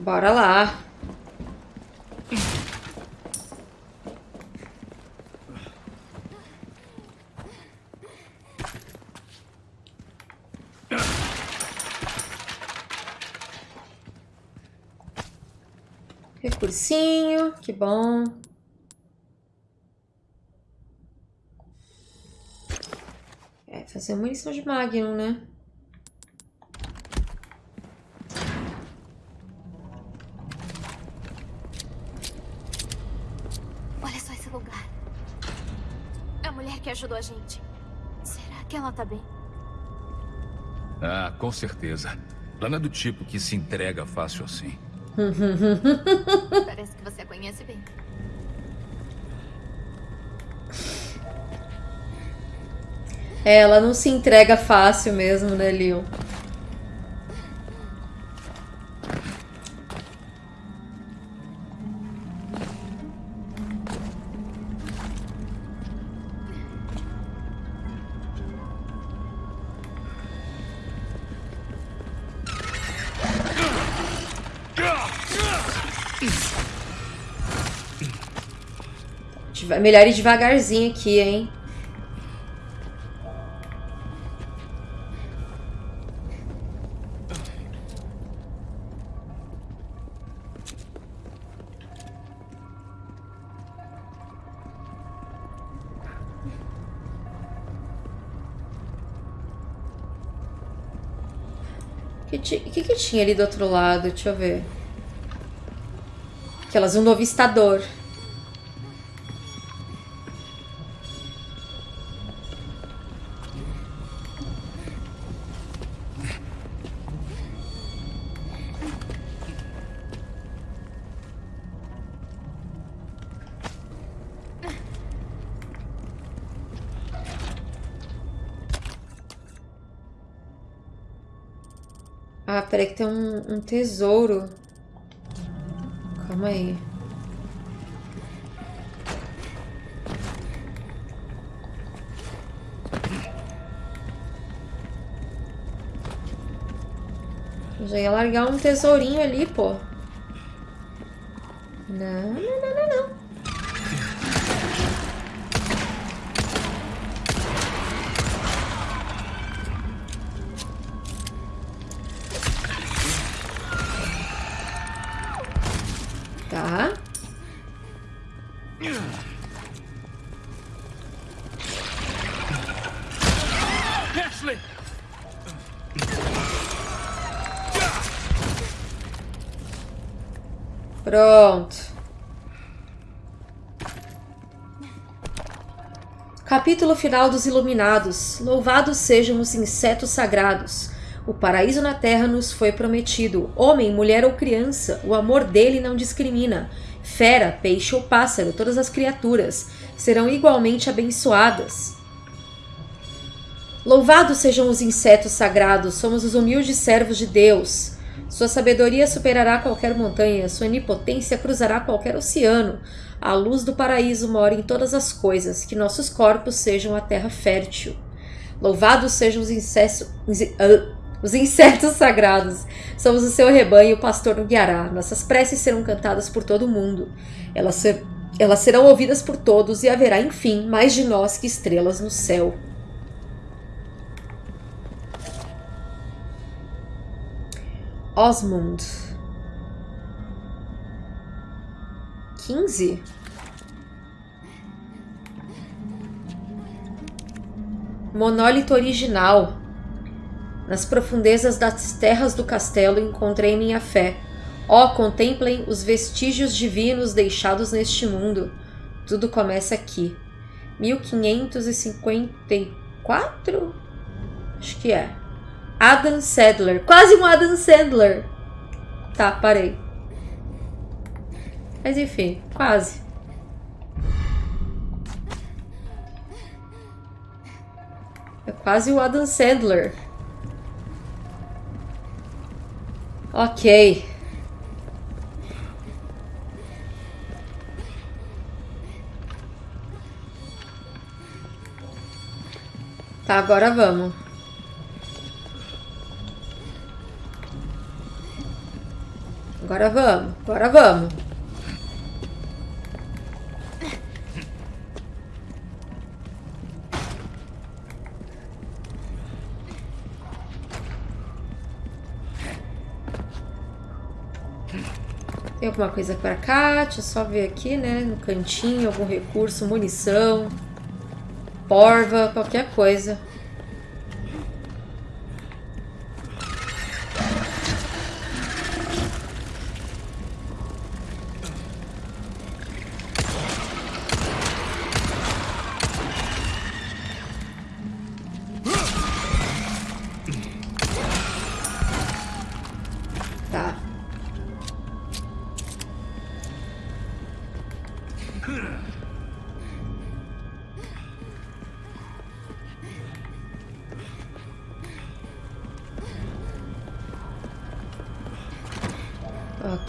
Bora lá. Recursinho, que bom. É, fazer munição de Magnum, né? Olha só esse lugar. A mulher que ajudou a gente. Será que ela tá bem? Ah, com certeza. Ela não é do tipo que se entrega fácil assim. Parece que você a conhece bem. É, ela não se entrega fácil mesmo, né, Leon? Deva- Melhor ir devagarzinho aqui, hein? O que, que que tinha ali do outro lado? Deixa eu ver. Aquelas um novo peraí que tem um, um tesouro. Calma aí. Eu já ia largar um tesourinho ali, pô. Não, não, não, Capítulo final dos Iluminados. Louvados sejam os insetos sagrados. O paraíso na terra nos foi prometido. Homem, mulher ou criança, o amor dele não discrimina. Fera, peixe ou pássaro, todas as criaturas serão igualmente abençoadas. Louvados sejam os insetos sagrados, somos os humildes servos de Deus. Sua sabedoria superará qualquer montanha, sua onipotência cruzará qualquer oceano. A luz do paraíso mora em todas as coisas, que nossos corpos sejam a terra fértil. Louvados sejam os insetos. Os insetos sagrados. Somos o seu rebanho, o pastor no guiará. Nossas preces serão cantadas por todo o mundo. Elas, ser, elas serão ouvidas por todos e haverá, enfim, mais de nós que estrelas no céu. Osmond. 15? Monólito original. Nas profundezas das terras do castelo encontrei minha fé. Ó, oh, contemplem os vestígios divinos deixados neste mundo. Tudo começa aqui. 1554? Acho que é. Adam Sandler. Quase um Adam Sandler. Tá, parei. Mas enfim, quase. É quase o Adam Sandler. Ok. Tá, agora vamos. Agora vamos, agora vamos. Tem alguma coisa pra cá? Deixa eu só ver aqui, né? No cantinho, algum recurso, munição, porva, qualquer coisa.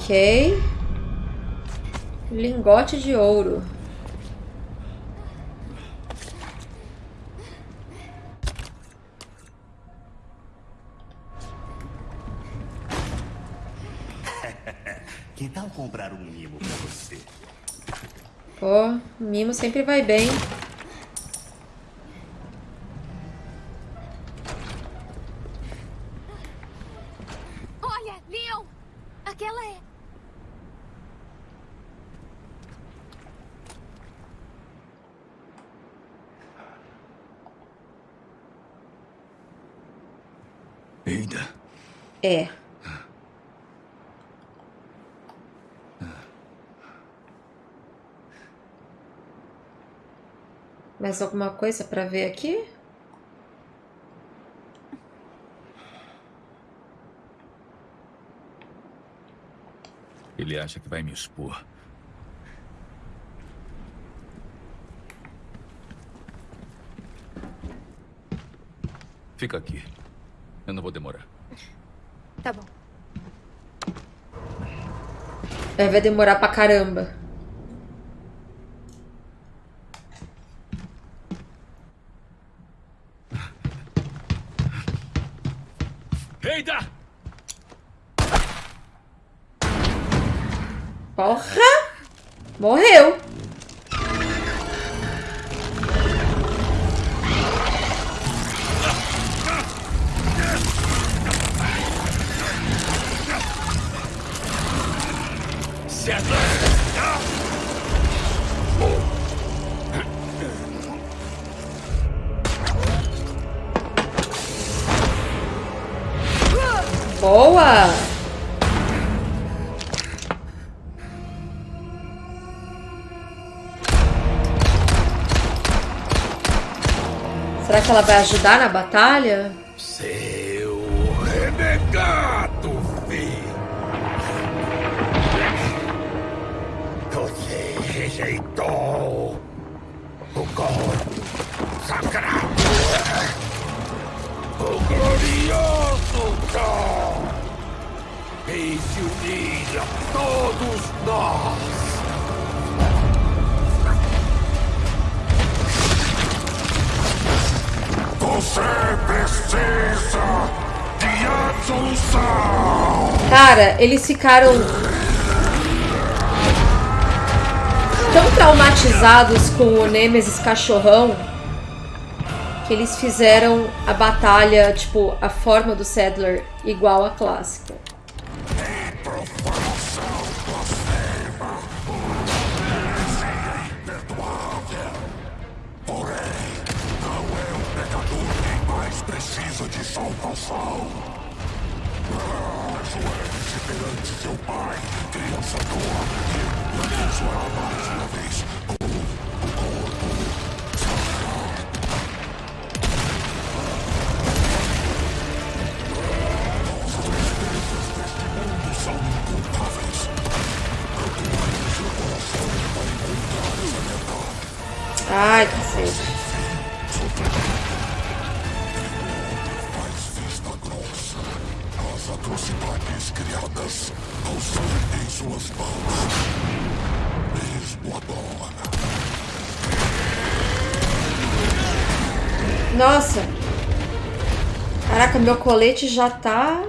Ok. Lingote de ouro. Que tal comprar um mimo pra você? Pô, mimo sempre vai bem. É. Mais alguma coisa para ver aqui? Ele acha que vai me expor. Fica aqui. Eu não vou demorar. Tá bom. É, vai demorar pra caramba. Que ela vai ajudar na batalha? Seu Renegado, filho! Você rejeitou o corpo sagrado! O glorioso Thor! Fez se unir a todos nós! Você precisa de absolução! Cara, eles ficaram tão traumatizados com o Nemesis cachorrão que eles fizeram a batalha, tipo, a forma do Sadler igual a clássica. Meu colete já tá.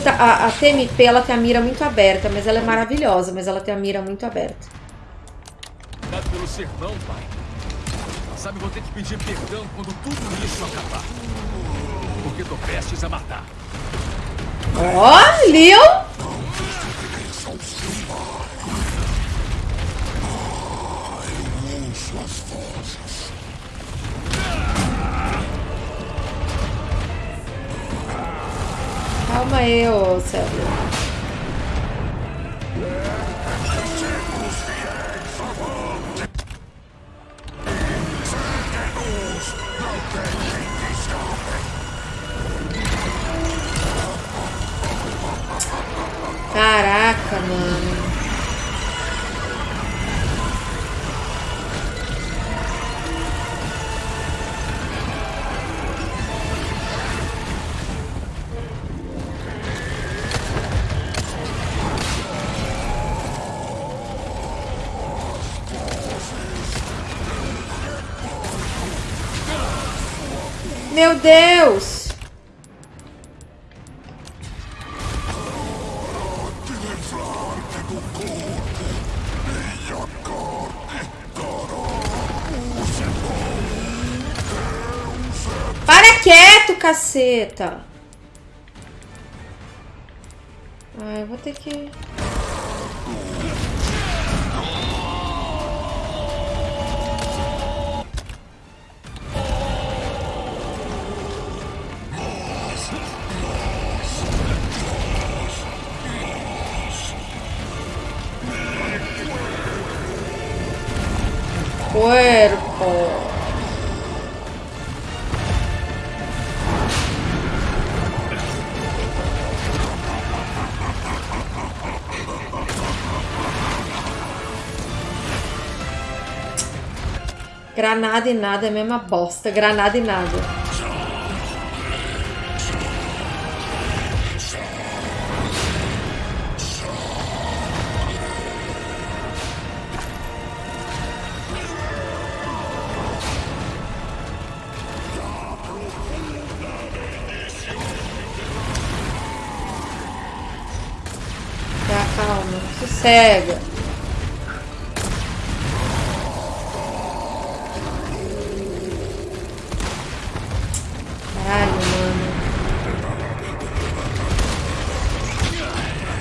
Puta, a, a TMP ela tem a mira muito aberta, mas ela é maravilhosa, mas ela tem a mira muito aberta. Obrigado pelo sermão, pai. Sabe, vou ter que pedir perdão quando tudo isso acabar. Porque tô prestes a matar. Ó, Leon! Caceta! Ai, eu vou ter que. Granada e nada é a mesma bosta. Granada e nada. Tá, calma. Sossega.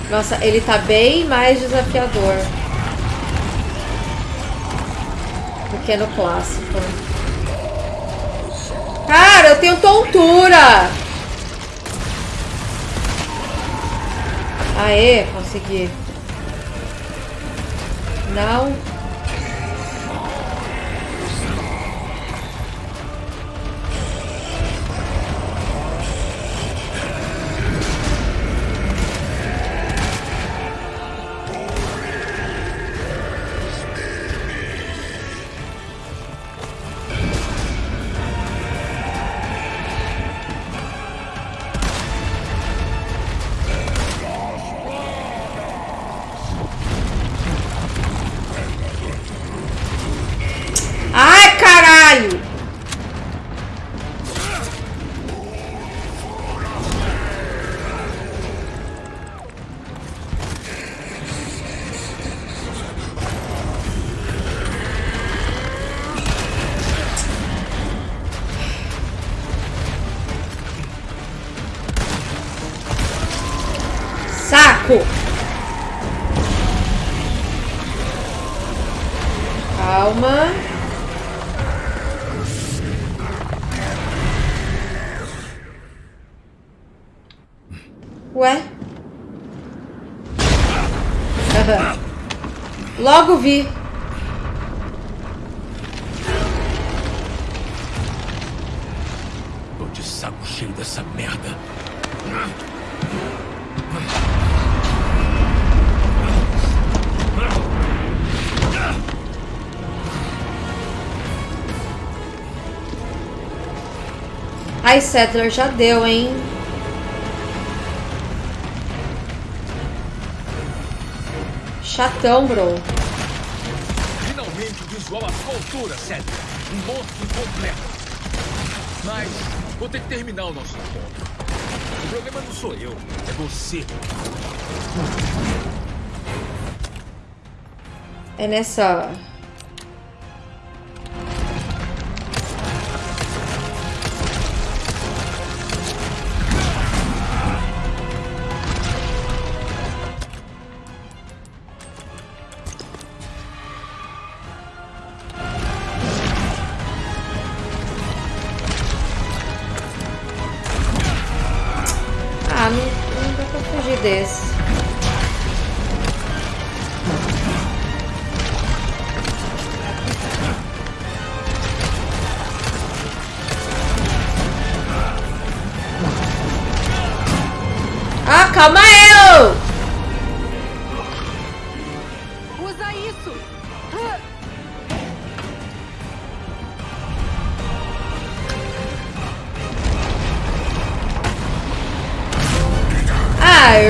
Nossa, ele tá bem mais desafiador. Do que no clássico. Cara, eu tenho tontura! Aê, consegui. Não. Logo vi. Tô de saco cheio dessa merda. Ai, Settler, já deu, hein? Chatão, bro. Altura, Cedric. Um monstro completo. Mas vou ter que terminar o nosso encontro. O problema não sou eu, é você. É nessa. Ah, calma eu! Usa isso! Ai.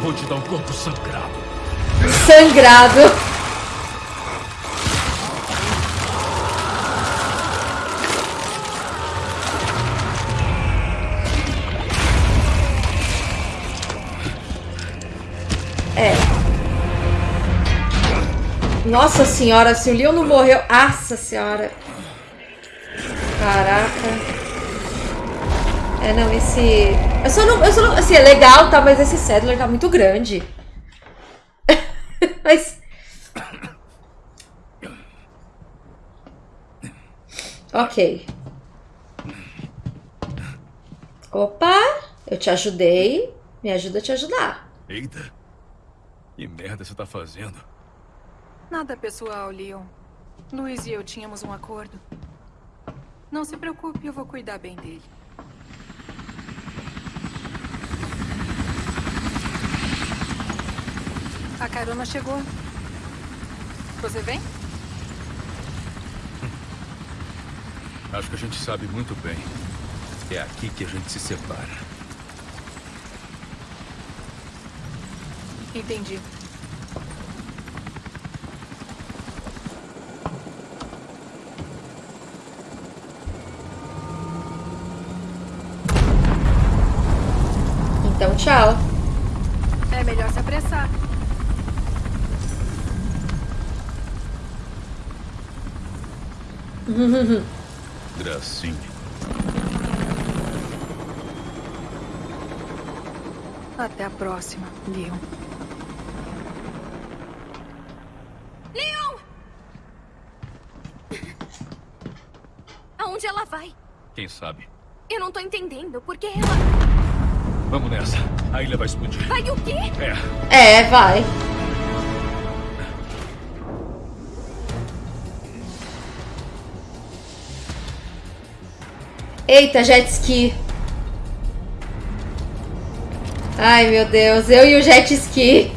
Vou te dar um corpo sangrado. sangrado. Nossa senhora, se o Leon não morreu. Nossa senhora. Caraca. É, não, esse. Eu só não. Eu só não assim, é legal, tá? Mas esse Settler tá muito grande. Mas. Ok. Opa! Eu te ajudei. Me ajuda a te ajudar. Eita. Que merda você tá fazendo? Nada pessoal, Leon. Luiz e eu tínhamos um acordo. Não se preocupe, eu vou cuidar bem dele. A carona chegou. Você vem? Acho que a gente sabe muito bem. É aqui que a gente se separa. Entendi. Então, tchau. É melhor se apressar. Gracinha. Até a próxima, Leon. Leon! Aonde ela vai? Quem sabe? Eu não tô entendendo. Por que ela... Vamos nessa. A ilha vai explodir. Vai o quê? É. É, vai. Eita, jet ski. Ai, meu Deus. Eu e o jet ski.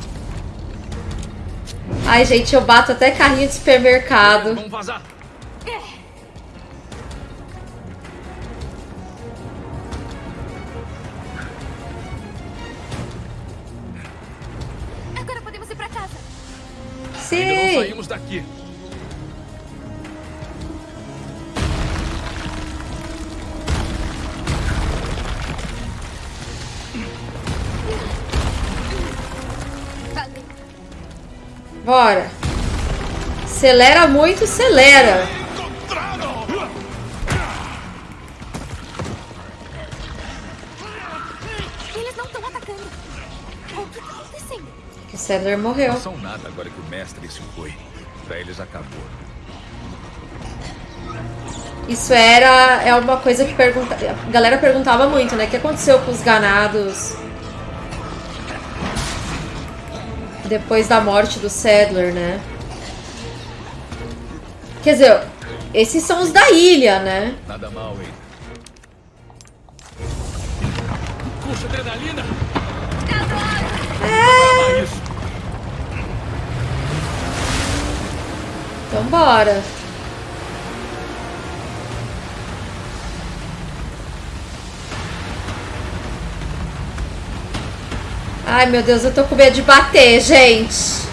Ai, gente, eu bato até carrinho de supermercado. Vamos vazar. Daqui. Bora. Acelera muito, acelera. Eles não estão atacando. O que tá acontecendo? O morreu. Não são nada agora que o mestre se foi. Eles acabou. Isso era é uma coisa que pergunta, a galera perguntava muito, né? O que aconteceu com os ganados depois da morte do Sadler, né? Quer dizer, esses são os da ilha, né? Nada mal, hein? Puxa, adrenalina! É. Então bora. Ai, meu Deus, eu tô com medo de bater, gente.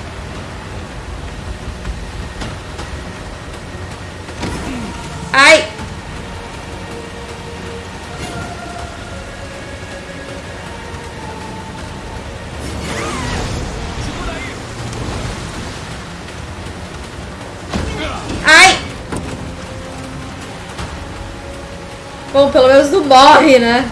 Morre, né?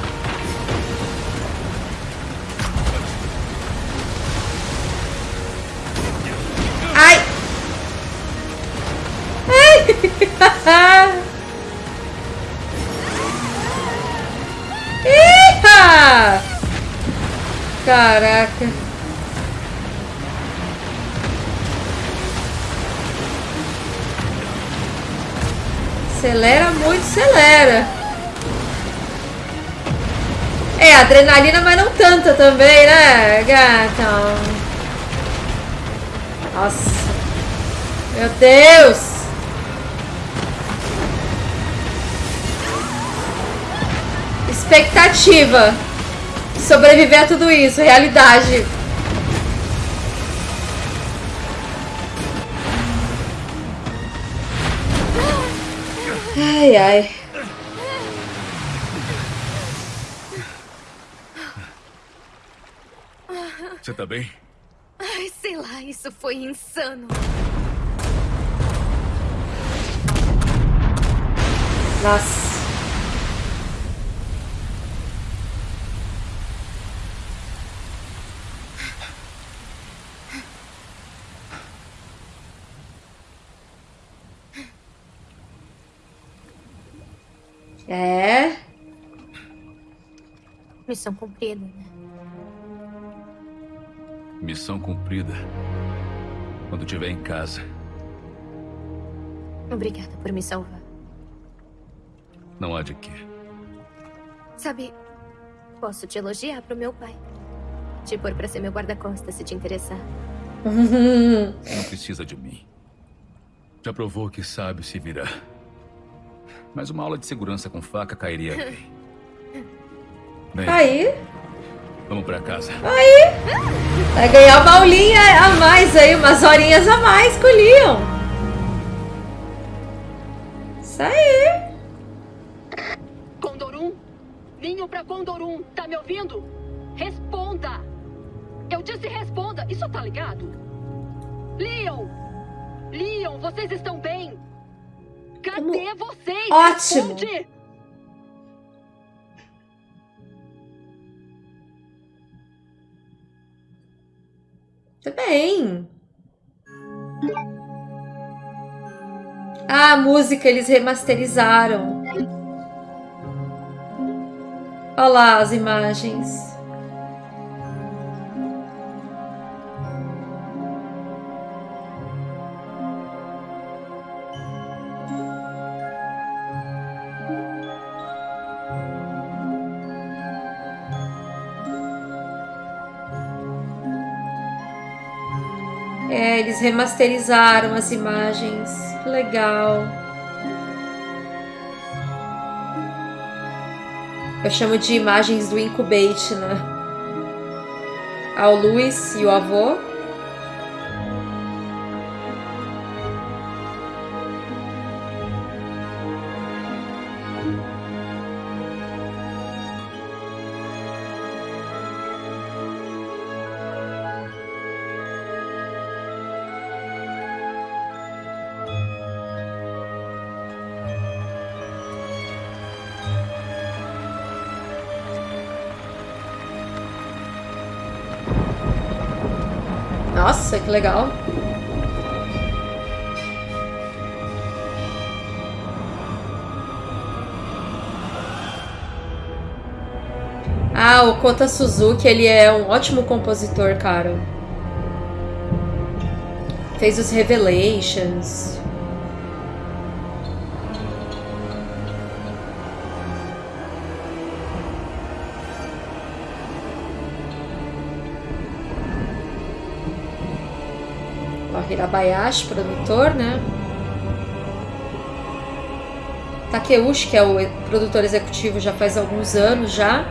Adrenalina, mas não tanta também, né, gata? Nossa. Meu Deus. Expectativa. Sobreviver a tudo isso. Realidade. Ai, ai. Bem? Ai, sei lá, isso foi insano. Nossa. É. Missão cumprida, né? Missão cumprida. Quando estiver em casa. Obrigada por me salvar. Não há de quê. Sabe, posso te elogiar pro meu pai. Te pôr pra ser meu guarda-costas se te interessar. Não precisa de mim. Já provou que sabe se virar. Mas uma aula de segurança com faca cairia bem. Bem, Aí, vamos pra casa. aí. Vai ganhar uma aulinha a mais aí, umas horinhas a mais com o Leon. Isso aí. Condorum? Vinho pra Condorum, tá me ouvindo? Responda! Eu disse responda, isso tá ligado? Leon! Leon, vocês estão bem? Cadê vocês? Ótimo. Responde! Tudo bem. Ah, a música eles remasterizaram. Olha lá as imagens. Eles remasterizaram as imagens. Legal. Eu chamo de imagens do Incubate, né? Ao Luiz e o avô. Nossa, que legal. Ah, o Kota Suzuki, ele é um ótimo compositor, cara. Fez os Revelations. Hirabayashi, produtor, né? Takeuchi, que é o produtor executivo já faz alguns anos já.